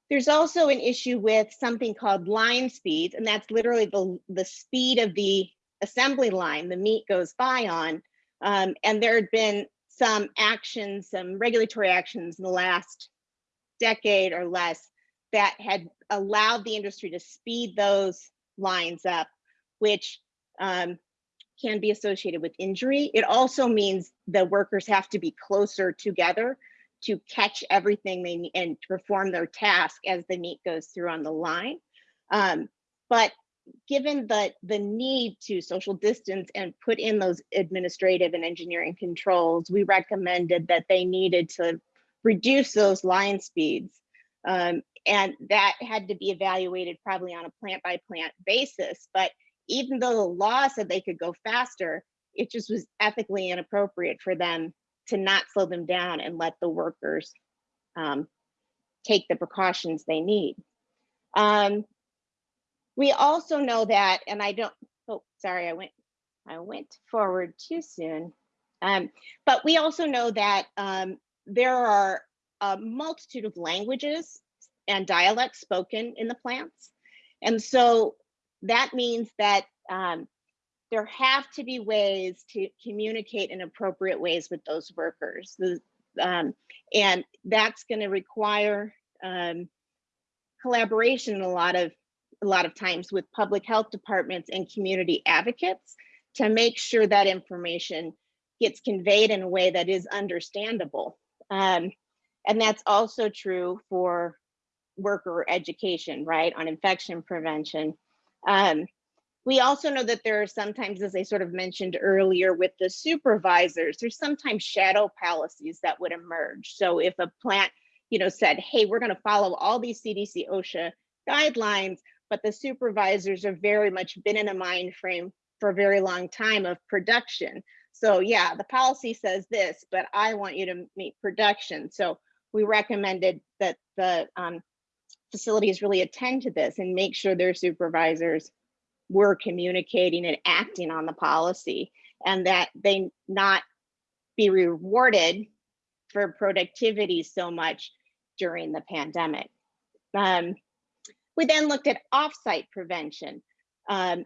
there's also an issue with something called line speeds, and that's literally the, the speed of the assembly line the meat goes by on. Um, and there had been some actions, some regulatory actions in the last decade or less that had allowed the industry to speed those lines up, which um, can be associated with injury. It also means the workers have to be closer together to catch everything they need and perform their task as the meat goes through on the line. Um, but given the, the need to social distance and put in those administrative and engineering controls, we recommended that they needed to reduce those line speeds. Um, and that had to be evaluated probably on a plant by plant basis. But even though the law said they could go faster, it just was ethically inappropriate for them to not slow them down and let the workers um, take the precautions they need. Um, we also know that, and I don't, oh, sorry, I went, I went forward too soon. Um, but we also know that um, there are a multitude of languages and dialects spoken in the plants. And so that means that um, there have to be ways to communicate in appropriate ways with those workers. The, um, and that's going to require um, collaboration a lot of a lot of times with public health departments and community advocates to make sure that information gets conveyed in a way that is understandable. Um, and that's also true for worker education, right, on infection prevention. Um, we also know that there are sometimes, as I sort of mentioned earlier with the supervisors, there's sometimes shadow policies that would emerge. So if a plant, you know, said, hey, we're gonna follow all these CDC OSHA guidelines, but the supervisors have very much been in a mind frame for a very long time of production. So yeah, the policy says this, but I want you to meet production. So we recommended that the um, facilities really attend to this and make sure their supervisors were communicating and acting on the policy and that they not be rewarded for productivity so much during the pandemic. Um, we then looked at offsite prevention, um,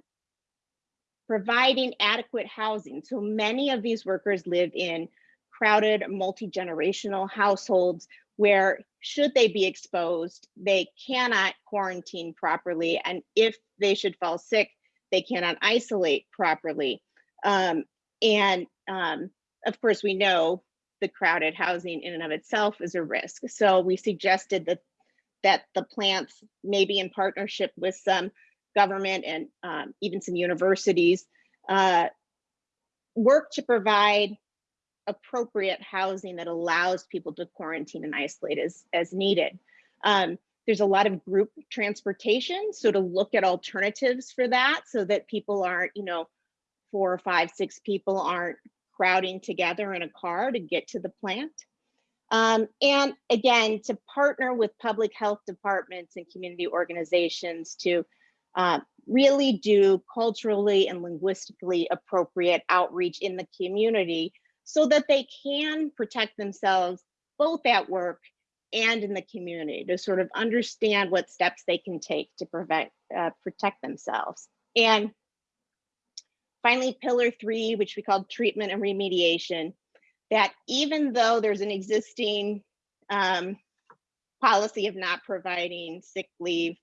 providing adequate housing. So many of these workers live in crowded multi-generational households where should they be exposed, they cannot quarantine properly. And if they should fall sick, they cannot isolate properly. Um, and um, of course, we know the crowded housing in and of itself is a risk. So we suggested that that the plants, maybe in partnership with some government and um, even some universities, uh, work to provide appropriate housing that allows people to quarantine and isolate as, as needed. Um, there's a lot of group transportation, so to look at alternatives for that so that people aren't, you know, four or five, six people aren't crowding together in a car to get to the plant. Um, and again, to partner with public health departments and community organizations to uh, really do culturally and linguistically appropriate outreach in the community so that they can protect themselves both at work and in the community to sort of understand what steps they can take to prevent uh, protect themselves. And finally, pillar three, which we call treatment and remediation, that even though there's an existing um, policy of not providing sick leave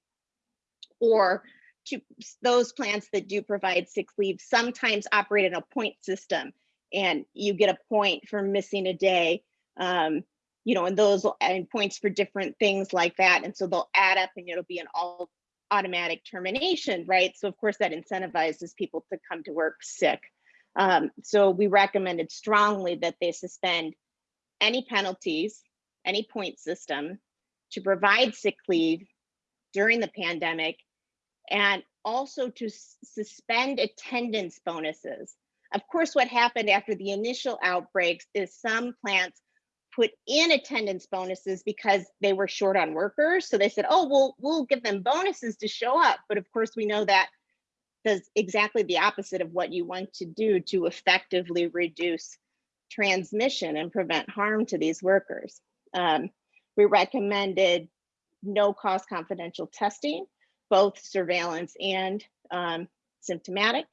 or to those plants that do provide sick leave sometimes operate in a point system and you get a point for missing a day um, you know and those and points for different things like that and so they'll add up and it'll be an all automatic termination right so of course that incentivizes people to come to work sick um, so we recommended strongly that they suspend any penalties any point system to provide sick leave during the pandemic and also to suspend attendance bonuses. Of course, what happened after the initial outbreaks is some plants put in attendance bonuses because they were short on workers. So they said, oh, we'll, we'll give them bonuses to show up. But of course, we know that does exactly the opposite of what you want to do to effectively reduce transmission and prevent harm to these workers. Um, we recommended no cost confidential testing both surveillance and um, symptomatic.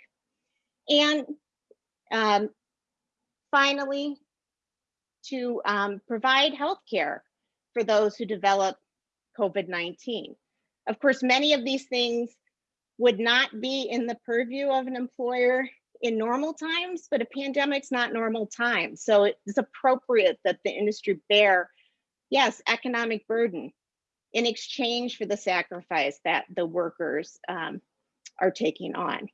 And um, finally, to um, provide health care for those who develop COVID-19. Of course, many of these things would not be in the purview of an employer in normal times, but a pandemic's not normal time. So it's appropriate that the industry bear, yes, economic burden, in exchange for the sacrifice that the workers um, are taking on.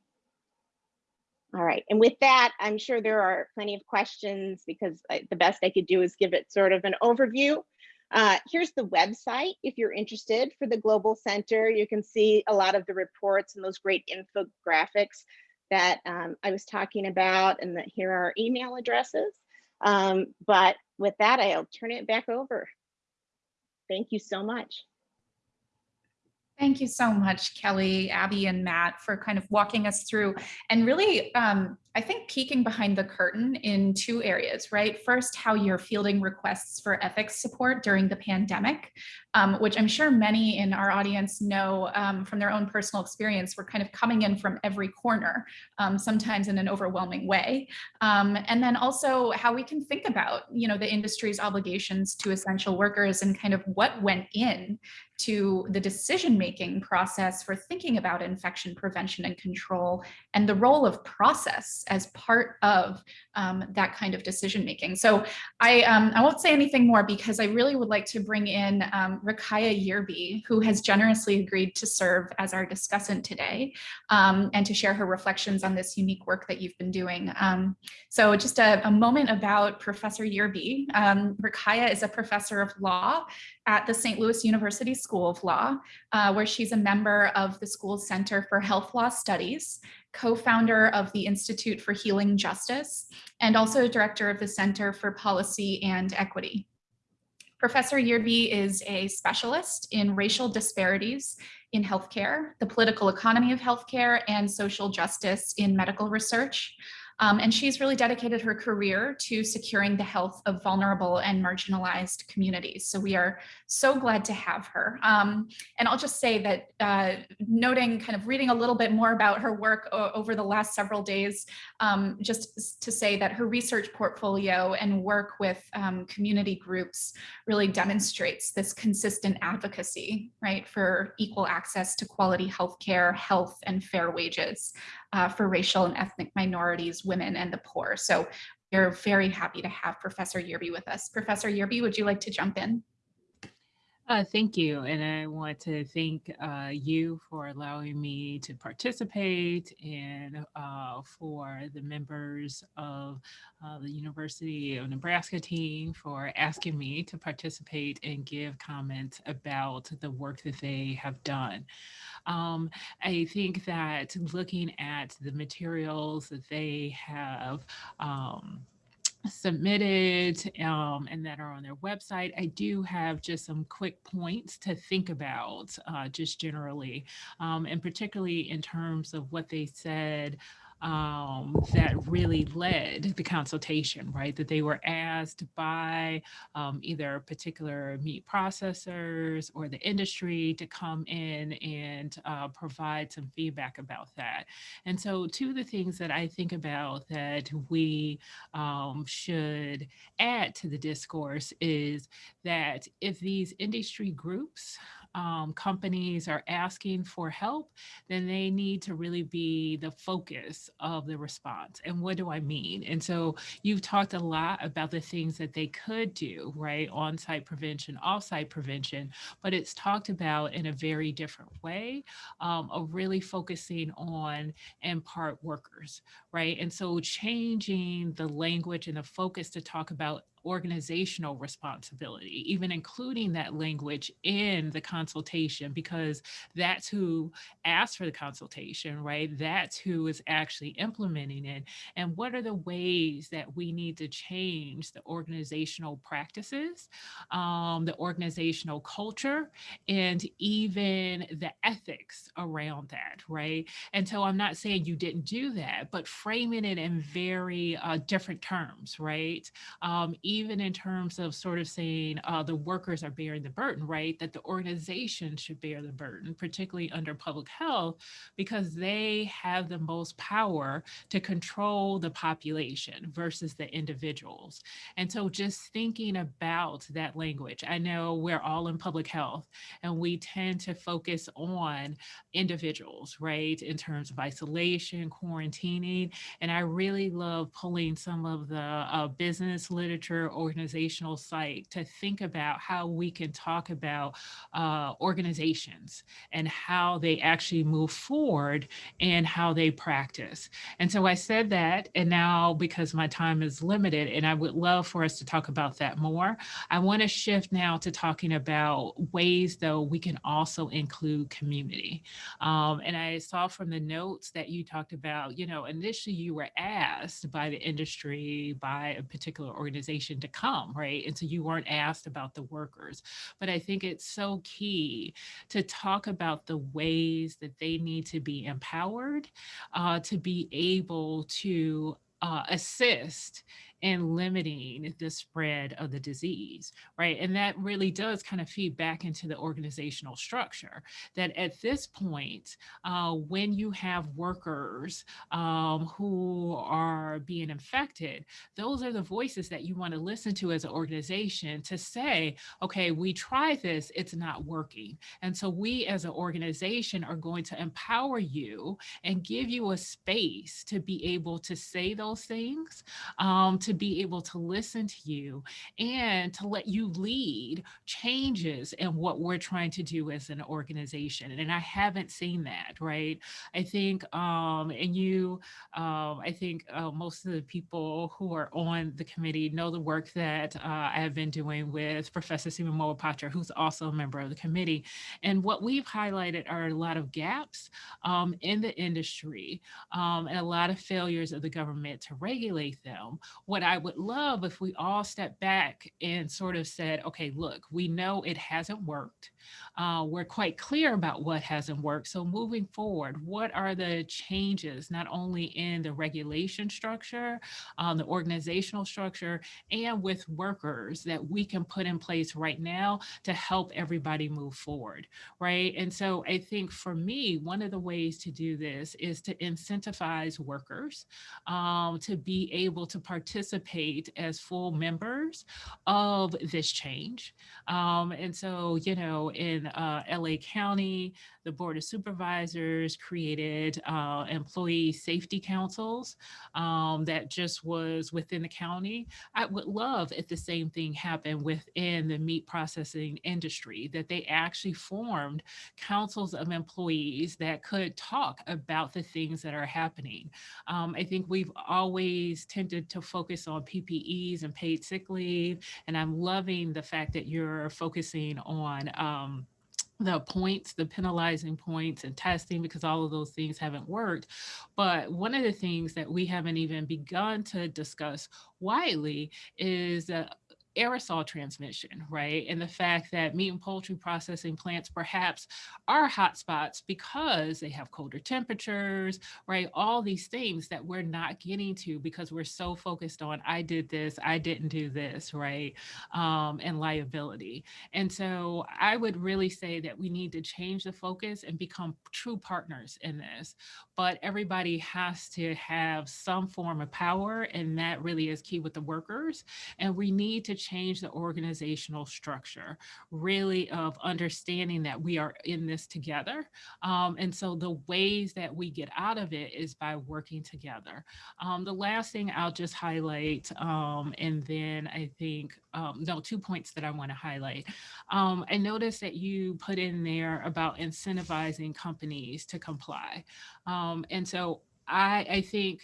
All right, and with that, I'm sure there are plenty of questions because I, the best I could do is give it sort of an overview. Uh, here's the website if you're interested for the Global Center. You can see a lot of the reports and those great infographics that um, I was talking about and that here are our email addresses. Um, but with that, I'll turn it back over. Thank you so much. Thank you so much, Kelly, Abby, and Matt for kind of walking us through and really, um, I think, peeking behind the curtain in two areas, right? First, how you're fielding requests for ethics support during the pandemic, um, which I'm sure many in our audience know um, from their own personal experience. We're kind of coming in from every corner, um, sometimes in an overwhelming way. Um, and then also how we can think about, you know, the industry's obligations to essential workers and kind of what went in to the decision-making process for thinking about infection prevention and control and the role of process as part of um, that kind of decision-making. So I, um, I won't say anything more because I really would like to bring in um, Ruqaiijah Yearby, who has generously agreed to serve as our discussant today um, and to share her reflections on this unique work that you've been doing. Um, so just a, a, moment about Professor Yearby. Um, Ruqaiijah is a professor of law at the St. Louis University School of Law, uh, where she's a member of the school's Center for Health Law Studies, co-founder of the Institute for Healing Justice, and also director of the Center for Policy and Equity. Professor Yearby is a specialist in racial disparities in healthcare, the political economy of healthcare, and social justice in medical research. Um, and she's really dedicated her career to securing the health of vulnerable and marginalized communities. So we are so glad to have her. Um, and I'll just say that uh, noting kind of reading a little bit more about her work over the last several days, um, just to say that her research portfolio and work with um, community groups really demonstrates this consistent advocacy, right, for equal access to quality healthcare, health, and fair wages uh, for racial and ethnic minorities, women, and the poor. So we're very happy to have Professor Yearby with us. Professor Yearby, would you like to jump in? Uh, thank you. And I want to thank uh, you for allowing me to participate and uh, for the members of uh, the University of Nebraska team for asking me to participate and give comments about the work that they have done. Um, I think that looking at the materials that they have um, submitted um, and that are on their website. I do have just some quick points to think about uh, just generally, um, and particularly in terms of what they said um, that really led the consultation, right? That they were asked by um, either particular meat processors or the industry to come in and uh, provide some feedback about that. And so two of the things that I think about that we um, should add to the discourse is that if these industry groups um, companies are asking for help, then they need to really be the focus of the response. And what do I mean? And so you've talked a lot about the things that they could do, right? On-site prevention, off-site prevention, but it's talked about in a very different way um, of really focusing on and part workers, right? And so changing the language and the focus to talk about organizational responsibility, even including that language in the consultation, because that's who asked for the consultation, right? That's who is actually implementing it. And what are the ways that we need to change the organizational practices, um, the organizational culture, and even the ethics around that, right? And so I'm not saying you didn't do that, but framing it in very uh, different terms, right? Um, even in terms of sort of saying uh, the workers are bearing the burden, right? That the organization should bear the burden, particularly under public health, because they have the most power to control the population versus the individuals. And so just thinking about that language, I know we're all in public health and we tend to focus on individuals, right? In terms of isolation, quarantining. And I really love pulling some of the uh, business literature organizational site to think about how we can talk about uh, organizations and how they actually move forward and how they practice. And so I said that, and now because my time is limited, and I would love for us to talk about that more, I want to shift now to talking about ways, though, we can also include community. Um, and I saw from the notes that you talked about, you know, initially you were asked by the industry, by a particular organization to come, right? And so you weren't asked about the workers. But I think it's so key to talk about the ways that they need to be empowered uh, to be able to uh, assist and limiting the spread of the disease, right? And that really does kind of feed back into the organizational structure that at this point, uh, when you have workers um, who are being infected, those are the voices that you want to listen to as an organization to say, okay, we tried this, it's not working. And so we as an organization are going to empower you and give you a space to be able to say those things, um, to to be able to listen to you and to let you lead changes in what we're trying to do as an organization. And I haven't seen that, right? I think, um, and you, um, I think uh, most of the people who are on the committee know the work that uh, I have been doing with Professor Seema Mohapatra, who's also a member of the committee. And what we've highlighted are a lot of gaps um, in the industry um, and a lot of failures of the government to regulate them. What I would love if we all stepped back and sort of said, okay, look, we know it hasn't worked. Uh, we're quite clear about what hasn't worked. So moving forward, what are the changes, not only in the regulation structure, um, the organizational structure, and with workers that we can put in place right now to help everybody move forward, right? And so I think for me, one of the ways to do this is to incentivize workers um, to be able to participate participate as full members of this change. Um, and so, you know, in uh, LA County, the Board of Supervisors created uh, employee safety councils um, that just was within the county. I would love if the same thing happened within the meat processing industry, that they actually formed councils of employees that could talk about the things that are happening. Um, I think we've always tended to focus on PPEs and paid sick leave, and I'm loving the fact that you're focusing on um, the points, the penalizing points and testing because all of those things haven't worked. But one of the things that we haven't even begun to discuss widely is uh, aerosol transmission, right? And the fact that meat and poultry processing plants perhaps are hotspots because they have colder temperatures, right? All these things that we're not getting to because we're so focused on, I did this, I didn't do this, right? Um, and liability. And so I would really say that we need to change the focus and become true partners in this. But everybody has to have some form of power, and that really is key with the workers. And we need to change the organizational structure, really of understanding that we are in this together. Um, and so the ways that we get out of it is by working together. Um, the last thing I'll just highlight, um, and then I think, um, no, two points that I want to highlight. Um, I noticed that you put in there about incentivizing companies to comply. Um, and so I, I think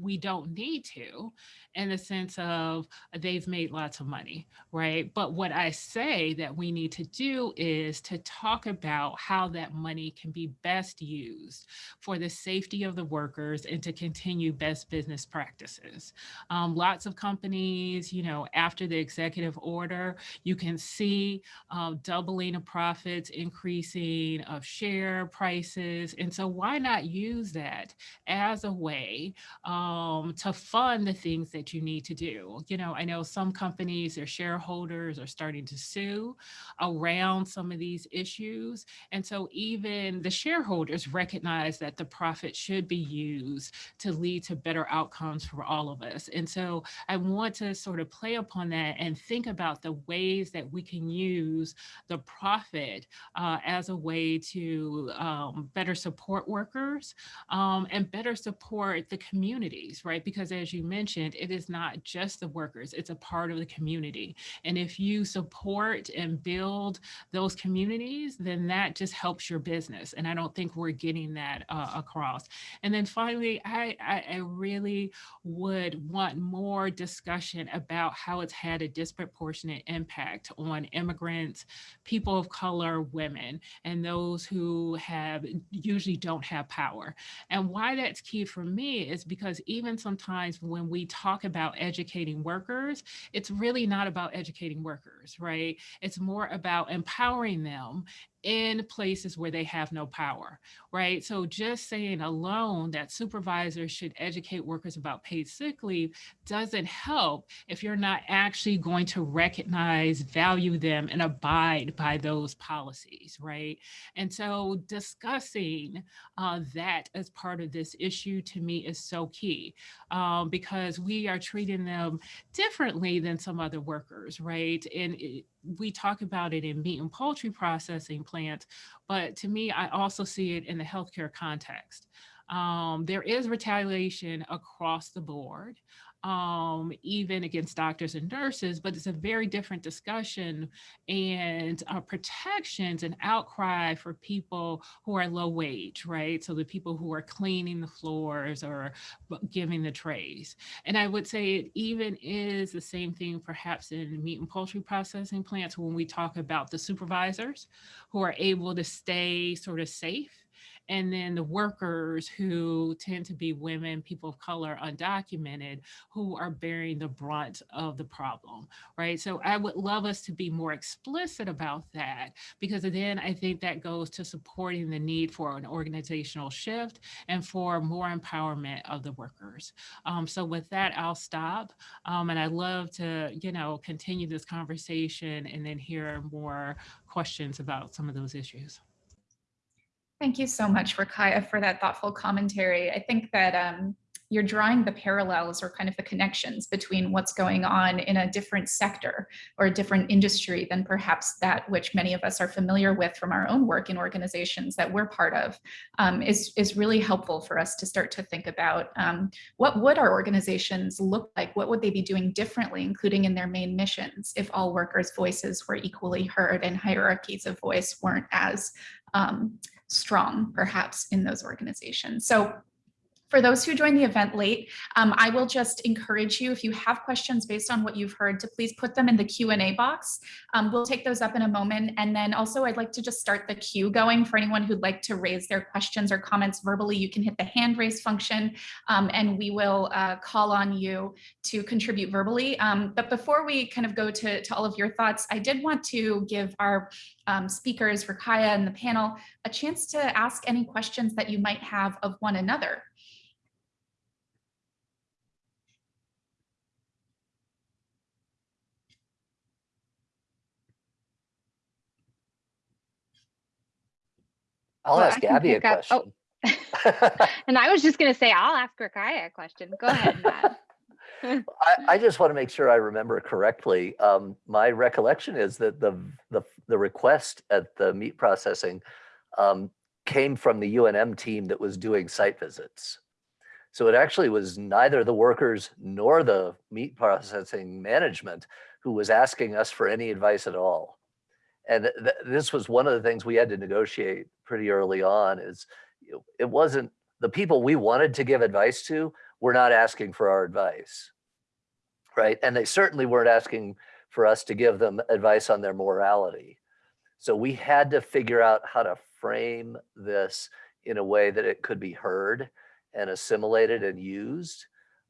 we don't need to in the sense of they've made lots of money, right? But what I say that we need to do is to talk about how that money can be best used for the safety of the workers and to continue best business practices. Um, lots of companies, you know, after the executive order, you can see um, doubling of profits, increasing of share prices. And so why not use that as a way um, to fund the things that you need to do. You know, I know some companies, their shareholders are starting to sue around some of these issues. And so even the shareholders recognize that the profit should be used to lead to better outcomes for all of us. And so I want to sort of play upon that and think about the ways that we can use the profit uh, as a way to um, better support workers um, and better support the communities, right? Because as you mentioned, it is not just the workers, it's a part of the community. And if you support and build those communities, then that just helps your business. And I don't think we're getting that uh, across. And then finally, I, I, I really would want more discussion about how it's had a disproportionate impact on immigrants, people of color, women, and those who have usually don't have power. And why that's key for me is because even sometimes when we talk about educating workers, it's really not about educating workers, right? It's more about empowering them in places where they have no power, right? So just saying alone that supervisors should educate workers about paid sick leave doesn't help if you're not actually going to recognize, value them, and abide by those policies, right? And so discussing uh, that as part of this issue to me is so key um, because we are treating them differently than some other workers, right? And it, we talk about it in meat and poultry processing plants, but to me, I also see it in the healthcare context. Um, there is retaliation across the board um, even against doctors and nurses, but it's a very different discussion and uh, protections and outcry for people who are low wage, right? So the people who are cleaning the floors or giving the trays. And I would say it even is the same thing perhaps in meat and poultry processing plants when we talk about the supervisors who are able to stay sort of safe and then the workers who tend to be women, people of color, undocumented, who are bearing the brunt of the problem, right? So I would love us to be more explicit about that because then I think that goes to supporting the need for an organizational shift and for more empowerment of the workers. Um, so with that, I'll stop. Um, and I'd love to, you know, continue this conversation and then hear more questions about some of those issues. Thank you so much, Ruqaiijah, for that thoughtful commentary. I think that um, you're drawing the parallels or kind of the connections between what's going on in a different sector or a different industry than perhaps that which many of us are familiar with from our own work in organizations that we're part of um, is, is really helpful for us to start to think about um, what would our organizations look like? What would they be doing differently, including in their main missions, if all workers' voices were equally heard and hierarchies of voice weren't as um, strong, perhaps, in those organizations. So For those who joined the event late, um, I will just encourage you, if you have questions based on what you've heard, to please put them in the Q&A box. Um, we'll take those up in a moment. And then also I'd like to just start the queue going for anyone who'd like to raise their questions or comments verbally. You can hit the hand raise function um, and we will uh, call on you to contribute verbally. Um, but before we kind of go to, to all of your thoughts, I did want to give our um, speakers, Ruqaiijah and the panel, a chance to ask any questions that you might have of one another. I'll Well, ask can Abby a up- oh. question. [laughs] [laughs] And I was just gonna say, I'll ask Ruqaiijah a question. Go ahead, Matt. [laughs] I, I just want to make sure I remember correctly. Um, my recollection is that the, the, the request at the meat processing um, came from the UNM team that was doing site visits. So it actually was neither the workers nor the meat processing management who was asking us for any advice at all. And th- th- this was one of the things we had to negotiate pretty early on is it wasn't the people we wanted to give advice to were not asking for our advice. Right. And they certainly weren't asking for us to give them advice on their morality. So we had to figure out how to frame this in a way that it could be heard and assimilated and used.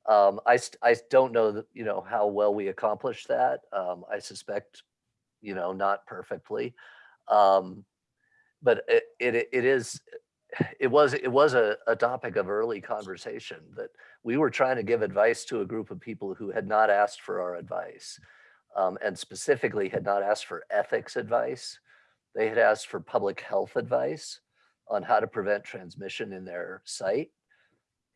Um, I, I don't know you know, how well we accomplished that. Um, I suspect, you know, not perfectly. Um, but it, it, it is, it was, it was a, a topic of early conversation that we were trying to give advice to a group of people who had not asked for our advice um, and specifically had not asked for ethics advice. They had asked for public health advice on how to prevent transmission in their site.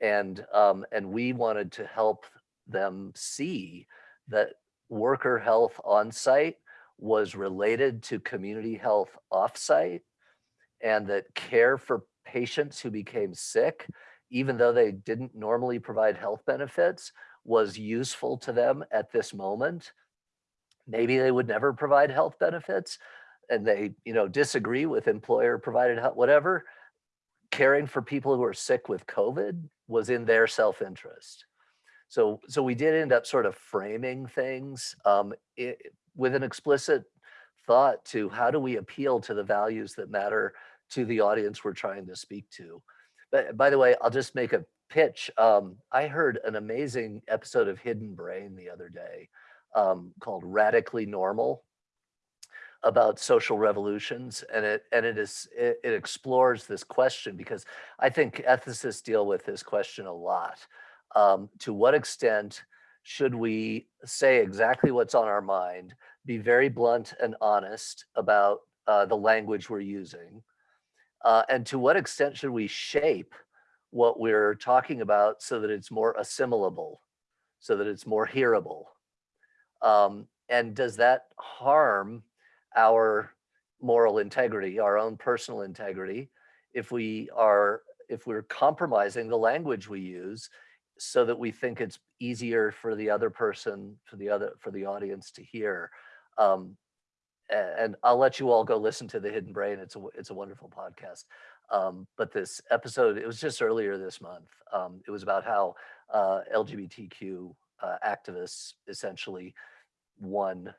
And, um, and we wanted to help them see that worker health on site was related to community health off-site and that care for patients who became sick, even though they didn't normally provide health benefits, was useful to them at this moment. Maybe they would never provide health benefits and they, you know, disagree with employer provided health, whatever. Caring for people who are sick with COVID was in their self-interest. So, so we did end up sort of framing things um, i with an explicit thought to how do we appeal to the values that matter to the audience we're trying to speak to. But by the way, I'll just make a pitch. Um, I heard an amazing episode of Hidden Brain the other day um, called Radically Normal about social revolutions and it and it is it, it explores this question because I think ethicists deal with this question a lot. Um, to what extent should we say exactly what's on our mind, be very blunt and honest about uh, the language we're using, uh, and to what extent should we shape what we're talking about so that it's more assimilable, so that it's more hearable? Um, and does that harm our moral integrity, our own personal integrity, if we are if we're compromising the language we use so that we think it's easier for the other person, for the other for the audience to hear. Um, and I'll let you all go listen to the Hidden Brain. It's a it's a wonderful podcast. Um, but this episode, it was just earlier this month. Um, it was about how uh, LGBTQ uh, activists essentially won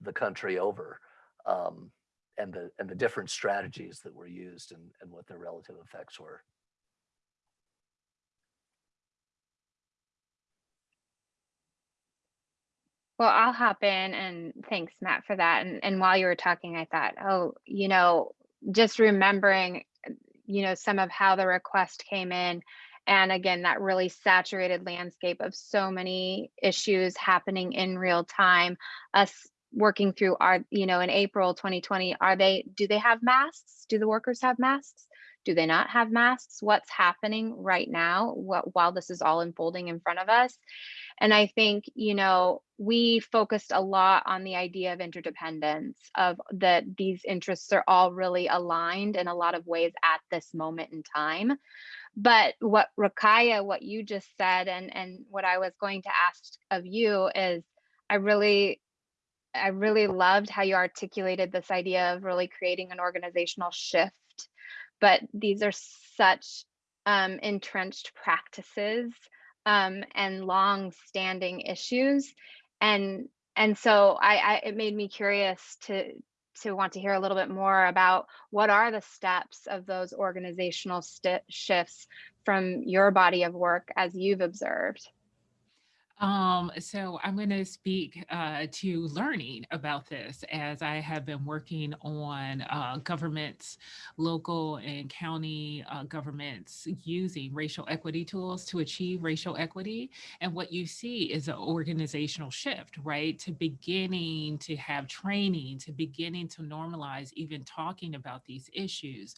the country over, um, and the and the different strategies that were used and and what their relative effects were. Well, I'll hop in and thanks, Matt, for that. And, and while you were talking, I thought, oh, you know, just remembering, uh, you know, some of how the request came in. And again, that really saturated landscape of so many issues happening in real time. Us working through our, you know, in April 2020, are they, do they have masks? Do the workers have masks? Do they not have masks? What's happening right now what, while this is all unfolding in front of us? And I think, you know, we focused a lot on the idea of interdependence, of that these interests are all really aligned in a lot of ways at this moment in time. But what Ruqaiijah, what you just said, and and what I was going to ask of you is, I really, I really loved how you articulated this idea of really creating an organizational shift. But these are such um, entrenched practices um, and long-standing issues. And and so I, I it made me curious to to want to hear a little bit more about what are the steps of those organizational shifts from your body of work as you've observed. Um, so I'm going to speak uh, to learning about this as I have been working on uh, governments, local and county uh, governments using racial equity tools to achieve racial equity. And what you see is an organizational shift, right? To beginning to have training, to beginning to normalize even talking about these issues.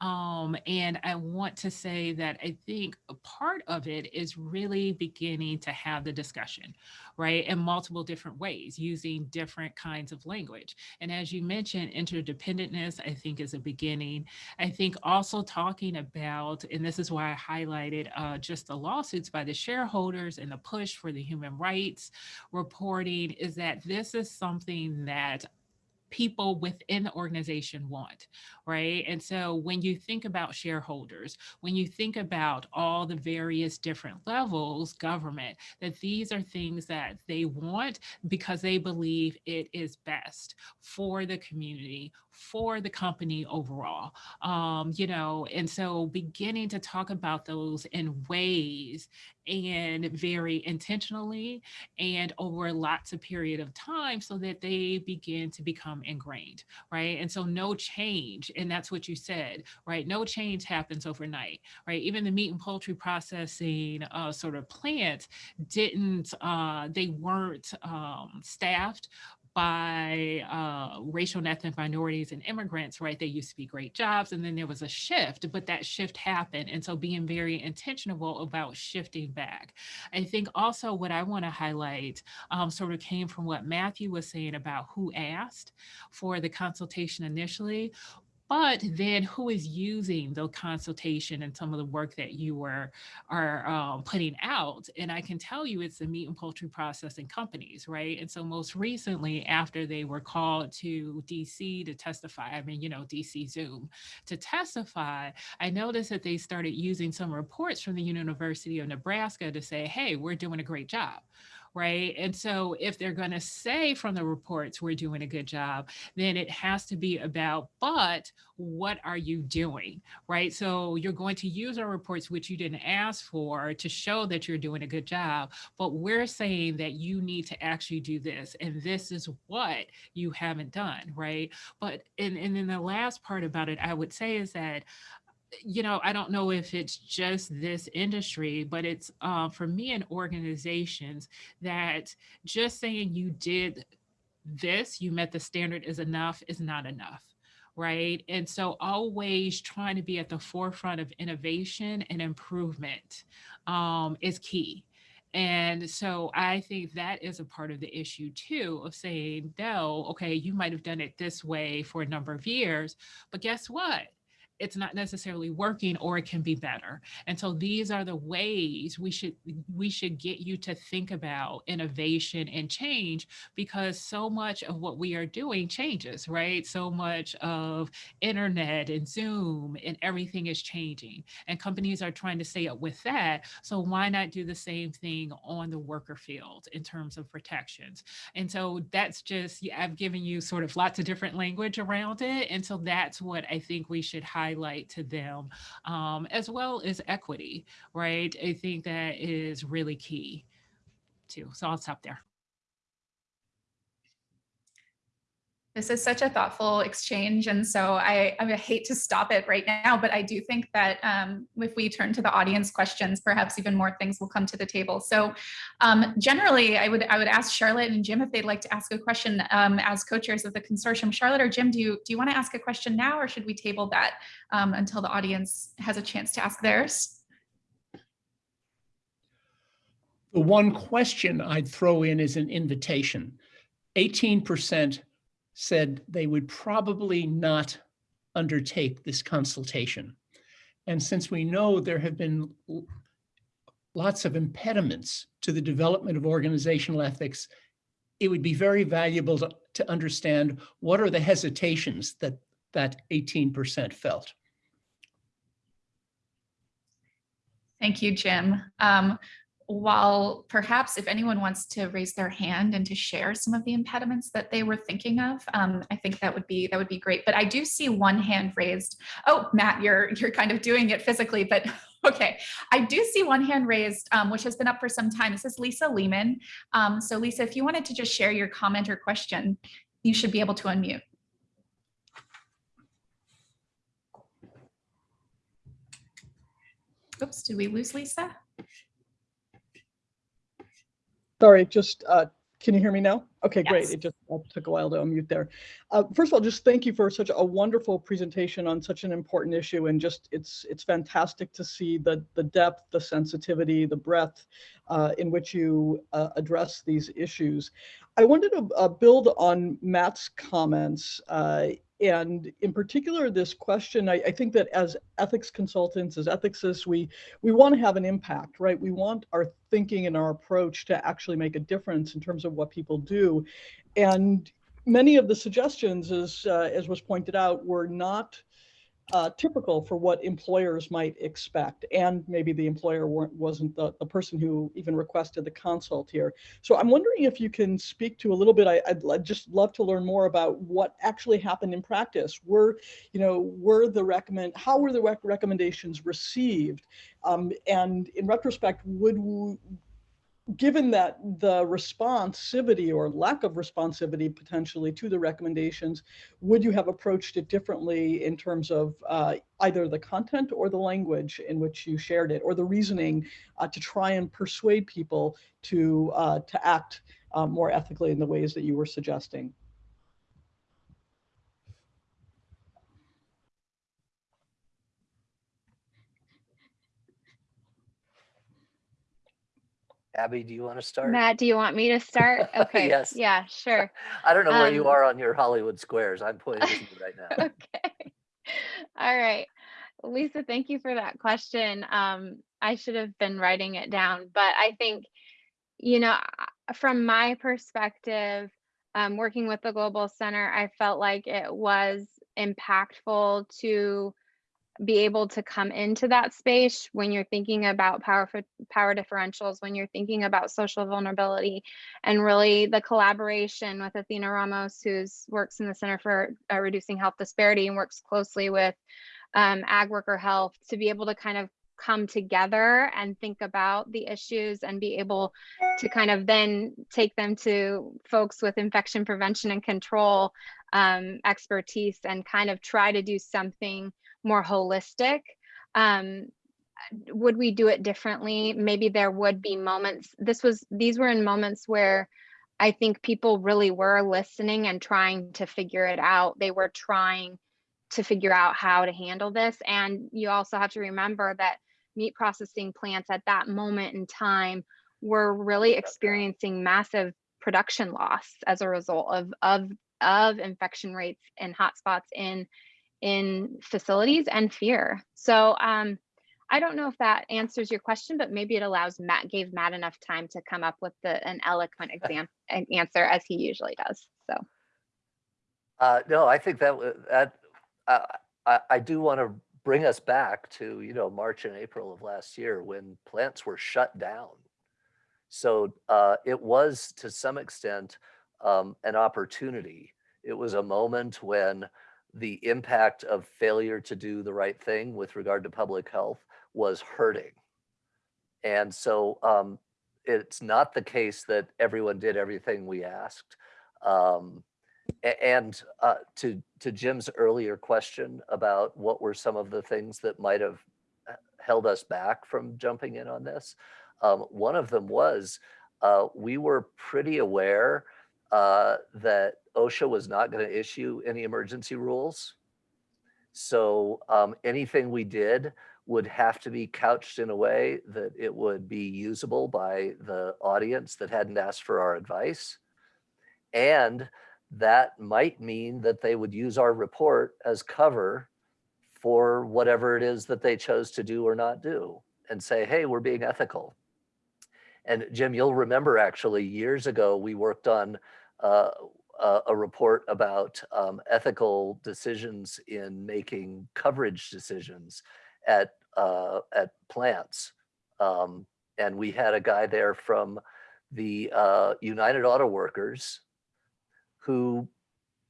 Um, and I want to say that I think a part of it is really beginning to have the discussion, right? In multiple different ways, using different kinds of language. And as you mentioned, interdependentness, I think is a beginning. I think also talking about, and this is why I highlighted uh, just the lawsuits by the shareholders and the push for the human rights reporting is that this is something that people within the organization want, right? And so when you think about shareholders, when you think about all the various different levels, government, that these are things that they want because they believe it is best for the community, for the company overall. Um, you know, and so beginning to talk about those in ways and very intentionally and over lots of period of time so that they begin to become ingrained, right? And so no change, and that's what you said, right? No change happens overnight, right? Even the meat and poultry processing uh, sort of plant didn't, uh, they weren't um, staffed by uh, racial and ethnic minorities and immigrants, right? They used to be great jobs, and then there was a shift, but that shift happened. And so being very intentional about shifting back. I think also what I want to highlight um, sort of came from what Matthew was saying about who asked for the consultation initially but then who is using the consultation and some of the work that you were are um, putting out? And i can tell you it's the meat and poultry processing companies right? And so most recently after they were called to dc to testify i mean you know dc zoom to testify i noticed that they started using some reports from the university of nebraska to say hey we're doing a great job right? And so if they're going to say from the reports, we're doing a good job, then it has to be about, but what are you doing, right? So you're going to use our reports, which you didn't ask for, to show that you're doing a good job. But we're saying that you need to actually do this, and this is what you haven't done, right? But and, and then the last part about it, I would say is that you know, I don't know if it's just this industry, but it's uh, for me and organizations that just saying you did this, you met the standard is enough is not enough. Right. And so always trying to be at the forefront of innovation and improvement um, is key. And so I think that is a part of the issue too of saying, no, okay, you might have done it this way for a number of years, but guess what? It's not necessarily working or it can be better. And so these are the ways we should we should get you to think about innovation and change because so much of what we are doing changes, right? So much of internet and Zoom and everything is changing and companies are trying to stay up with that. So why not do the same thing on the worker field in terms of protections? And so that's just I've given you sort of lots of different language around it. And so that's what I think we should highlight highlight to them, um, as well as equity, right? I think that is really key too. So I'll stop there. This is such a thoughtful exchange. And so I, I hate to stop it right now, but I do think that um, if we turn to the audience questions, perhaps even more things will come to the table. So um, generally, I would I would ask Charlotte and Jim if they'd like to ask a question um, as co-chairs of the consortium. Charlotte or Jim, do you, do you want to ask a question now or should we table that um, until the audience has a chance to ask theirs? The one question I'd throw in is an invitation. 18% said they would probably not undertake this consultation. And since we know there have been lots of impediments to the development of organizational ethics, it would be very valuable to, to understand what are the hesitations that that 18% felt. Thank you, Jim. Um, while perhaps if anyone wants to raise their hand and to share some of the impediments that they were thinking of, um, I think that would be that would be great. But I do see one hand raised. Oh, Matt, you're you're kind of doing it physically, but [laughs] okay. I do see one hand raised, um, which has been up for some time. This is Lisa Lehmann. Um, so Lisa, if you wanted to just share your comment or question, you should be able to unmute. Oops, did we lose Lisa? Sorry, just, uh, can you hear me now? Okay, great. It just uh, took a while to unmute there. Uh, First of all, just thank you for such a wonderful presentation on such an important issue and just, it's, it's fantastic to see the, the depth, the sensitivity, the breadth uh, in which you uh, address these issues. I wanted to uh, build on Matt's comments uh, and in particular, this question, I, I think that as ethics consultants, as ethicists, we, we want to have an impact, right? We want our thinking and our approach to actually make a difference in terms of what people do. And many of the suggestions, as, uh, as was pointed out, were not uh, typical for what employers might expect. And maybe the employer wasn't the, the person who even requested the consult here. So I'm wondering if you can speak to a little bit, I, I'd, I'd just love to learn more about what actually happened in practice. Were, you know, were the recommend, how were the rec recommendations received? Um, and in retrospect, would, given that the responsivity or lack of responsivity potentially to the recommendations, would you have approached it differently in terms of uh, either the content or the language in which you shared it, or the reasoning uh, to try and persuade people to uh, to act uh, more ethically in the ways that you were suggesting? Abby, do you want to start? Matt, do you want me to start? [laughs] Okay. Yes. Yeah, sure. [laughs] I don't know where you um, are on your Hollywood squares. I'm pointing to you right [laughs] now. Okay. All right. Lisa, thank you for that question. Um, I should have been writing it down, but I think, you know, from my perspective, um, working with the Global Center, I felt like it was impactful to be able to come into that space when you're thinking about power power differentials, when you're thinking about social vulnerability, and really the collaboration with Athena Ramos, who's works in the Center for uh, Reducing Health Disparity and works closely with um, ag worker health to be able to kind of come together and think about the issues and be able to kind of then take them to folks with infection prevention and control um, expertise and kind of try to do something more holistic. Um, would we do it differently? Maybe there would be moments. This was these were in moments where I think people really were listening and trying to figure it out. They were trying to figure out how to handle this. And you also have to remember that meat processing plants at that moment in time were really experiencing massive production loss as a result of of of infection rates and hotspots in in facilities and fear. So um, I don't know if that answers your question, but maybe it allows Matt gave Matt enough time to come up with the an eloquent exam an answer as he usually does. So Uh, no, I think that, that, uh, I, I do want to bring us back to, you know, March and April of last year when plants were shut down. So uh, it was to some extent um, an opportunity. It was a moment when the impact of failure to do the right thing with regard to public health was hurting. And so um, it's not the case that everyone did everything we asked. Um, And uh, to, to Jim's earlier question about what were some of the things that might have uh, held us back from jumping in on this, um, one of them was uh, we were pretty aware uh, that OSHA was not going to issue any emergency rules. So um, anything we did would have to be couched in a way that it would be usable by the audience that hadn't asked for our advice. And that might mean that they would use our report as cover for whatever it is that they chose to do or not do and say, hey, we're being ethical. And Jim, you'll remember actually years ago, we worked on uh, a, a report about um, ethical decisions in making coverage decisions at, uh, at plants. Um, and we had a guy there from the uh, United Auto Workers who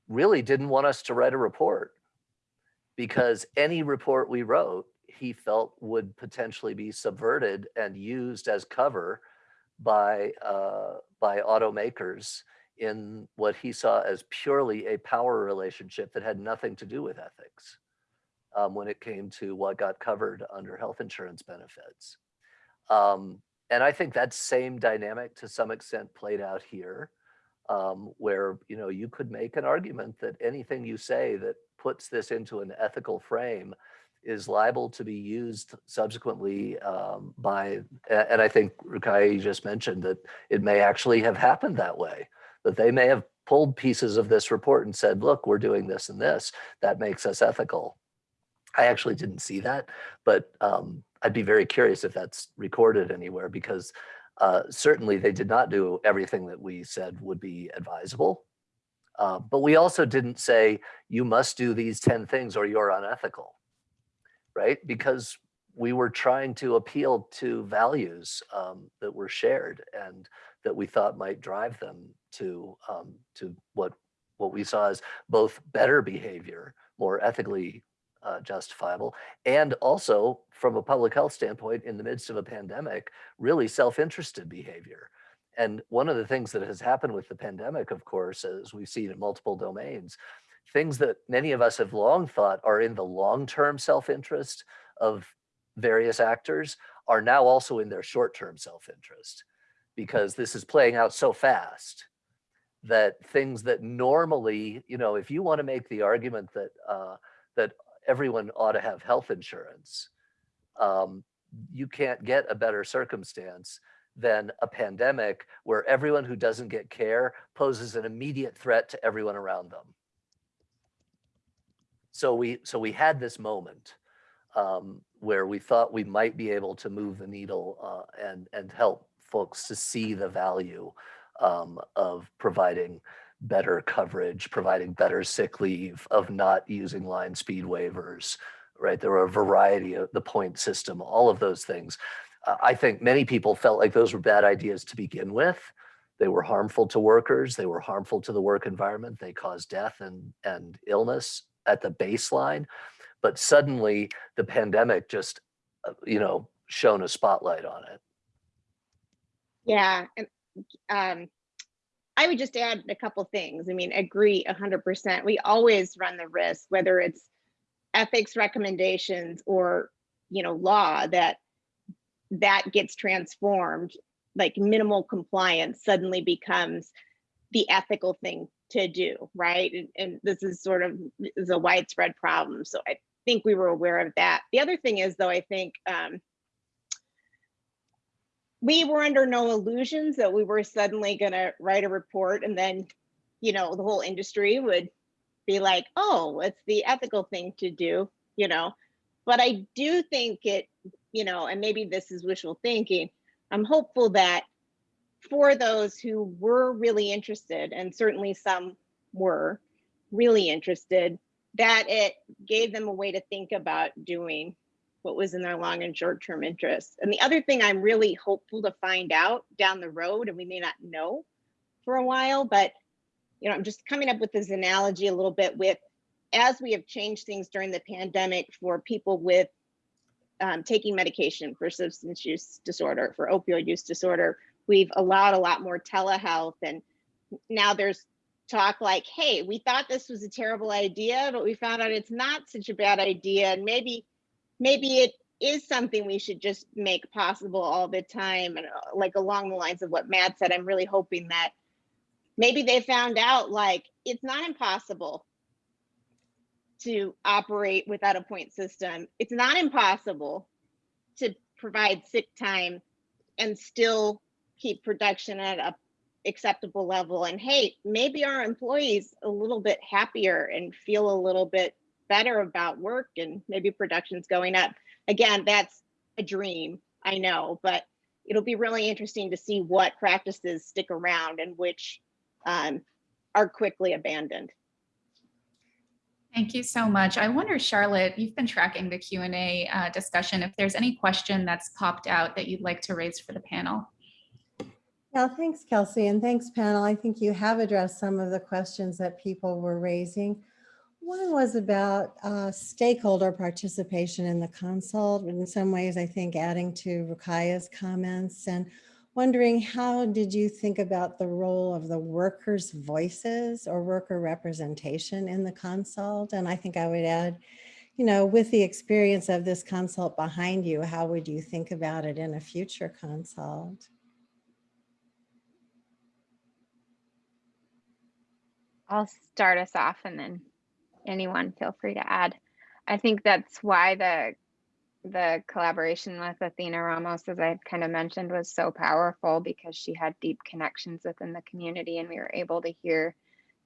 really didn't want us to write a report because any report we wrote, he felt would potentially be subverted and used as cover by uh, by automakers in what he saw as purely a power relationship that had nothing to do with ethics um, when it came to what got covered under health insurance benefits. Um, and I think that same dynamic to some extent played out here, um, where you know you could make an argument that anything you say that puts this into an ethical frame is liable to be used subsequently um, by, and I think Rukai just mentioned that it may actually have happened that way, that they may have pulled pieces of this report and said, look, we're doing this and this, that makes us ethical. I actually didn't see that, but um, I'd be very curious if that's recorded anywhere because uh, certainly they did not do everything that we said would be advisable. Uh, but we also didn't say you must do these 10 things or you're unethical, right? Because we were trying to appeal to values um, that were shared and that we thought might drive them to um, to what what we saw as both better behavior, more ethically uh, justifiable, and also from a public health standpoint, in the midst of a pandemic, really self-interested behavior. And one of the things that has happened with the pandemic, of course, as we've seen in multiple domains, things that many of us have long thought are in the long-term self-interest of various actors are now also in their short-term self-interest because this is playing out so fast that things that normally, you know, if you want to make the argument that uh, that everyone ought to have health insurance, um, you can't get a better circumstance than a pandemic where everyone who doesn't get care poses an immediate threat to everyone around them. So we so we had this moment um, where we thought we might be able to move the needle uh, and and help folks to see the value um, of providing better coverage, providing better sick leave, of not using line speed waivers, right? There were a variety of the point system, all of those things. Uh, I think many people felt like those were bad ideas to begin with. They were harmful to workers. They were harmful to the work environment. They caused death and, and illness at the baseline. But suddenly the pandemic just, uh, you know, shone a spotlight on it. Yeah, and um, I would just add a couple things. I mean, agree 100%. We always run the risk, whether it's ethics recommendations or, you know, law, that that gets transformed, like minimal compliance suddenly becomes the ethical thing to do, right? And, and this is sort of is a widespread problem. So I think we were aware of that. The other thing is, though, I think um, we were under no illusions that we were suddenly going to write a report and then, you know, the whole industry would be like, oh, it's the ethical thing to do, you know. But I do think it, you know, and maybe this is wishful thinking. I'm hopeful that for those who were really interested, and certainly some were really interested, that it gave them a way to think about doing what was in their long and short term interests. And the other thing I'm really hopeful to find out down the road, and we may not know for a while, but you know, I'm just coming up with this analogy a little bit with as we have changed things during the pandemic for people with um, taking medication for substance use disorder, for opioid use disorder, we've allowed a lot more telehealth. And now there's talk like, hey, we thought this was a terrible idea, but we found out it's not such a bad idea. And maybe maybe it is something we should just make possible all the time and uh, like along the lines of what matt said i'm really hoping that maybe they found out like it's not impossible to operate without a point system it's not impossible to provide sick time and still keep production at a acceptable level and hey maybe our employees a little bit happier and feel a little bit better about work and maybe production's going up. Again, that's a dream, I know, but it'll be really interesting to see what practices stick around and which um, are quickly abandoned. Thank you so much. I wonder, Charlotte, you've been tracking the Q and A uh, discussion. If there's any question that's popped out that you'd like to raise for the panel. Yeah, thanks, Kelsey, and thanks, panel. I think you have addressed some of the questions that people were raising. One was about uh, stakeholder participation in the consult. In some ways, I think adding to Ruqaiijah's comments and wondering how did you think about the role of the workers' voices or worker representation in the consult? And I think I would add, you know, with the experience of this consult behind you, how would you think about it in a future consult? I'll start us off and then anyone feel free to add. I think that's why the the collaboration with Athena Ramos, as I kind of mentioned, was so powerful because she had deep connections within the community and we were able to hear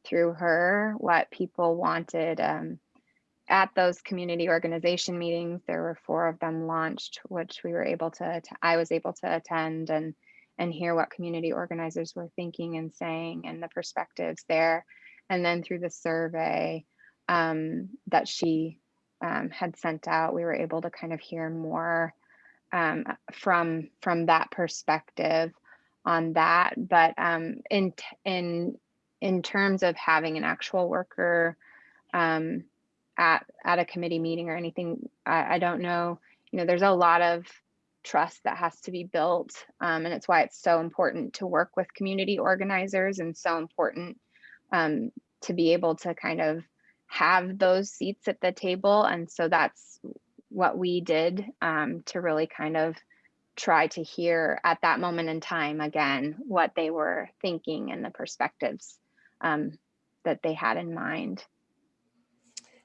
through her what people wanted. Um, at those community organization meetings, there were four of them launched, which we were able to, to I was able to attend and and hear what community organizers were thinking and saying and the perspectives there. And then through the survey um, that she um, had sent out, we were able to kind of hear more um, from from that perspective on that. But um, in in in terms of having an actual worker um, at at a committee meeting or anything, I, I don't know. You know, there's a lot of trust that has to be built, um, and it's why it's so important to work with community organizers and so important um, to be able to kind of have those seats at the table. And so that's what we did um, to really kind of try to hear at that moment in time again what they were thinking and the perspectives um, that they had in mind.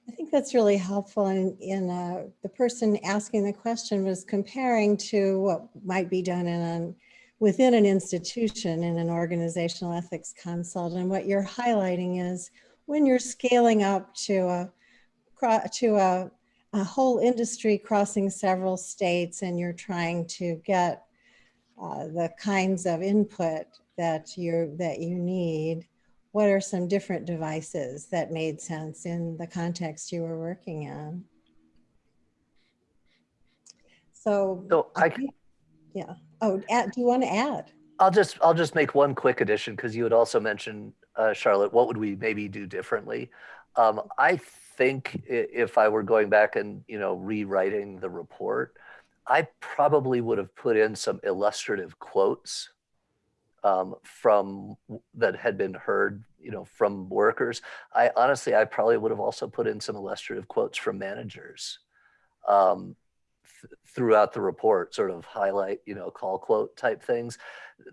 I think that's really helpful. And in, uh, the person asking the question was comparing to what might be done in an, within an institution in an organizational ethics consult. And what you're highlighting is when you're scaling up to a to a, a whole industry crossing several states and you're trying to get uh, the kinds of input that you that you need what are some different devices that made sense in the context you were working in so, So I, yeah oh add, do you want to add I'll just, I'll just make one quick addition because you had also mentioned, uh, Charlotte, what would we maybe do differently? Um, I think if I were going back and, you know, rewriting the report, I probably would have put in some illustrative quotes um, from that had been heard, you know, from workers. I honestly, I probably would have also put in some illustrative quotes from managers. Um, th- throughout the report, sort of highlight, you know, call quote type things.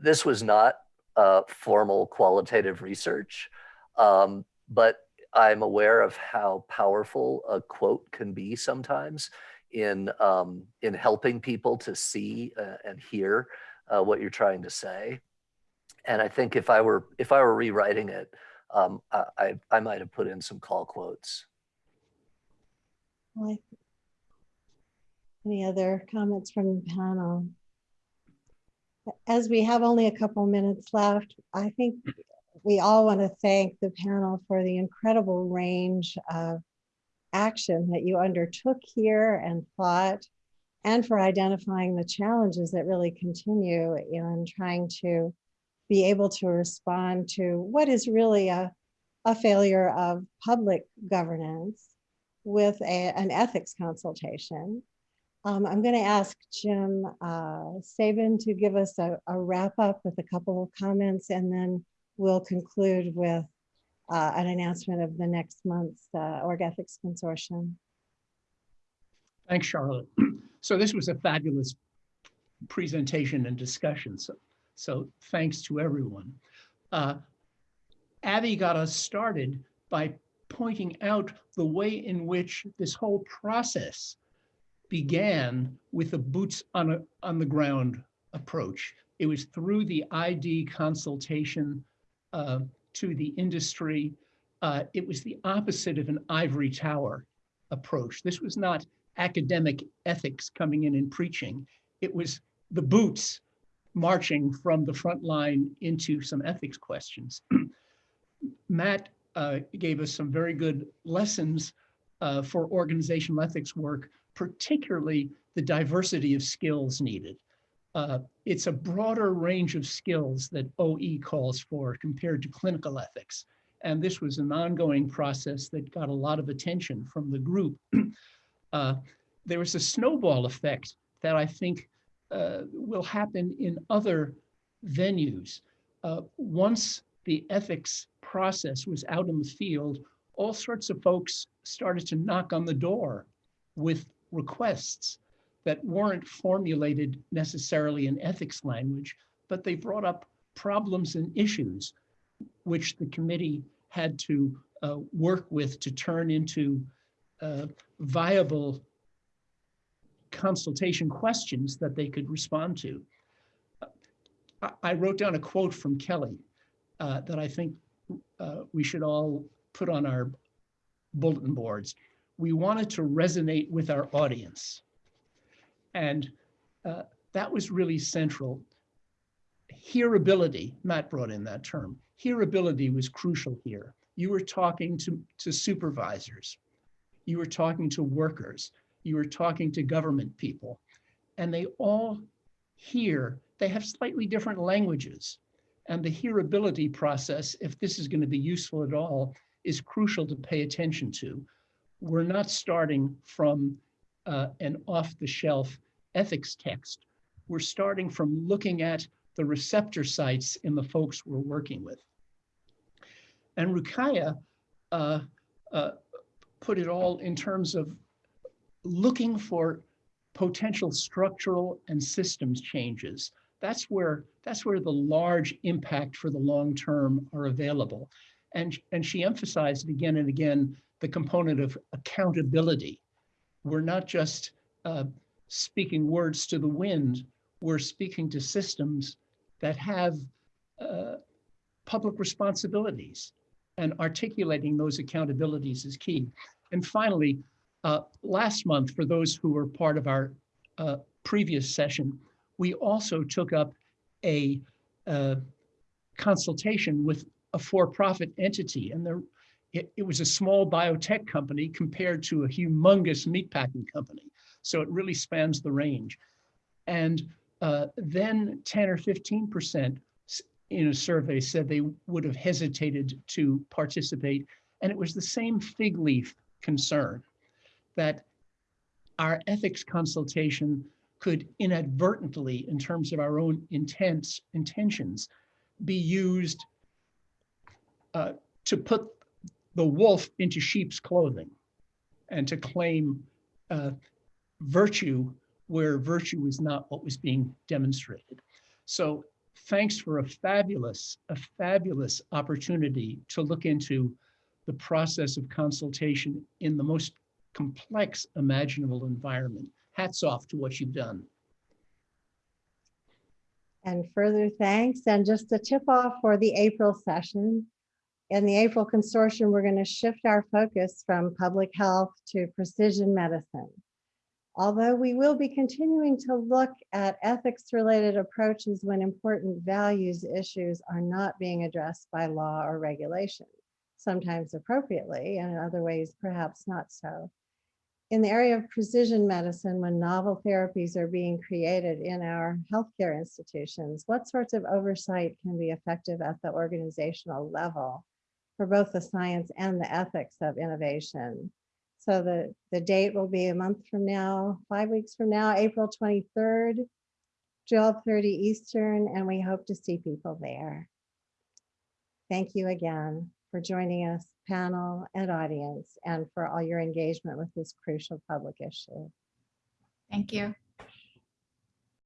This was not uh, formal qualitative research, um, but I'm aware of how powerful a quote can be sometimes in um, in helping people to see uh, and hear uh, what you're trying to say. And I think if I were if I were rewriting it, um, I, I I might have put in some call quotes. Well, I- Any other comments from the panel? As we have only a couple minutes left, I think we all want to thank the panel for the incredible range of action that you undertook here and thought, and for identifying the challenges that really continue in trying to be able to respond to what is really a, a failure of public governance with a, an ethics consultation. Um, I'm going to ask Jim uh, Sabin to give us a, a wrap up with a couple of comments, and then we'll conclude with uh, an announcement of the next month's uh, Org Ethics Consortium. Thanks, Charlotte. [clears throat] So this was a fabulous presentation and discussion. So, so thanks to everyone. Uh, Abby got us started by pointing out the way in which this whole process began with a boots on a, on the ground approach. It was through the ID consultation uh, to the industry. Uh, it was the opposite of an ivory tower approach. This was not academic ethics coming in and preaching. It was the boots marching from the front line into some ethics questions. [clears throat] Matt uh, gave us some very good lessons uh, for organizational ethics work, particularly the diversity of skills needed. Uh, It's a broader range of skills that OE calls for compared to clinical ethics. And this was an ongoing process that got a lot of attention from the group. [clears throat] Uh, There was a snowball effect that I think uh, will happen in other venues. Uh, Once the ethics process was out in the field, all sorts of folks started to knock on the door with requests that weren't formulated necessarily in ethics language, but they brought up problems and issues which the committee had to uh, work with to turn into uh, viable consultation questions that they could respond to. I, wrote down a quote from Kelly uh, that I think uh, we should all put on our bulletin boards. We wanted to resonate with our audience. And uh, that was really central. Hearability, Matt brought in that term. Hearability was crucial here. You were talking to, to supervisors. You were talking to workers. You were talking to government people. And they all hear, they have slightly different languages. And the hearability process, if this is going to be useful at all, is crucial to pay attention to. We're not starting from uh, an off-the-shelf ethics text. We're starting from looking at the receptor sites in the folks we're working with. And Ruqaiijah uh, uh, put it all in terms of looking for potential structural and systems changes. That's where that's where the large impact for the long term are available. And, and she emphasized again and again the component of accountability. We're not just uh, speaking words to the wind, we're speaking to systems that have uh, public responsibilities and articulating those accountabilities is key. And finally, uh, last month, for those who were part of our uh, previous session, we also took up a uh, consultation with a for-profit entity. And there, it, it was a small biotech company compared to a humongous meatpacking company. So it really spans the range. And uh, then 10 or 15% in a survey said they would have hesitated to participate. And it was the same fig leaf concern that our ethics consultation could inadvertently, in terms of our own intents, intentions, be used uh, to put the wolf into sheep's clothing and to claim uh, virtue where virtue is not what was being demonstrated. So thanks for a fabulous, a fabulous opportunity to look into the process of consultation in the most complex imaginable environment. Hats off to what you've done. And further thanks. And just a tip off for the April session. In the April consortium, we're going to shift our focus from public health to precision medicine. Although we will be continuing to look at ethics related approaches when important values issues are not being addressed by law or regulation, sometimes appropriately and in other ways perhaps not so in the area of precision medicine, when novel therapies are being created in our healthcare institutions, what sorts of oversight can be effective at the organizational level for both the science and the ethics of innovation? So the, the date will be a month from now, five weeks from now, April 23rd, 12:30 Eastern, and we hope to see people there. Thank you again for joining us, panel and audience, and for all your engagement with this crucial public issue. Thank you.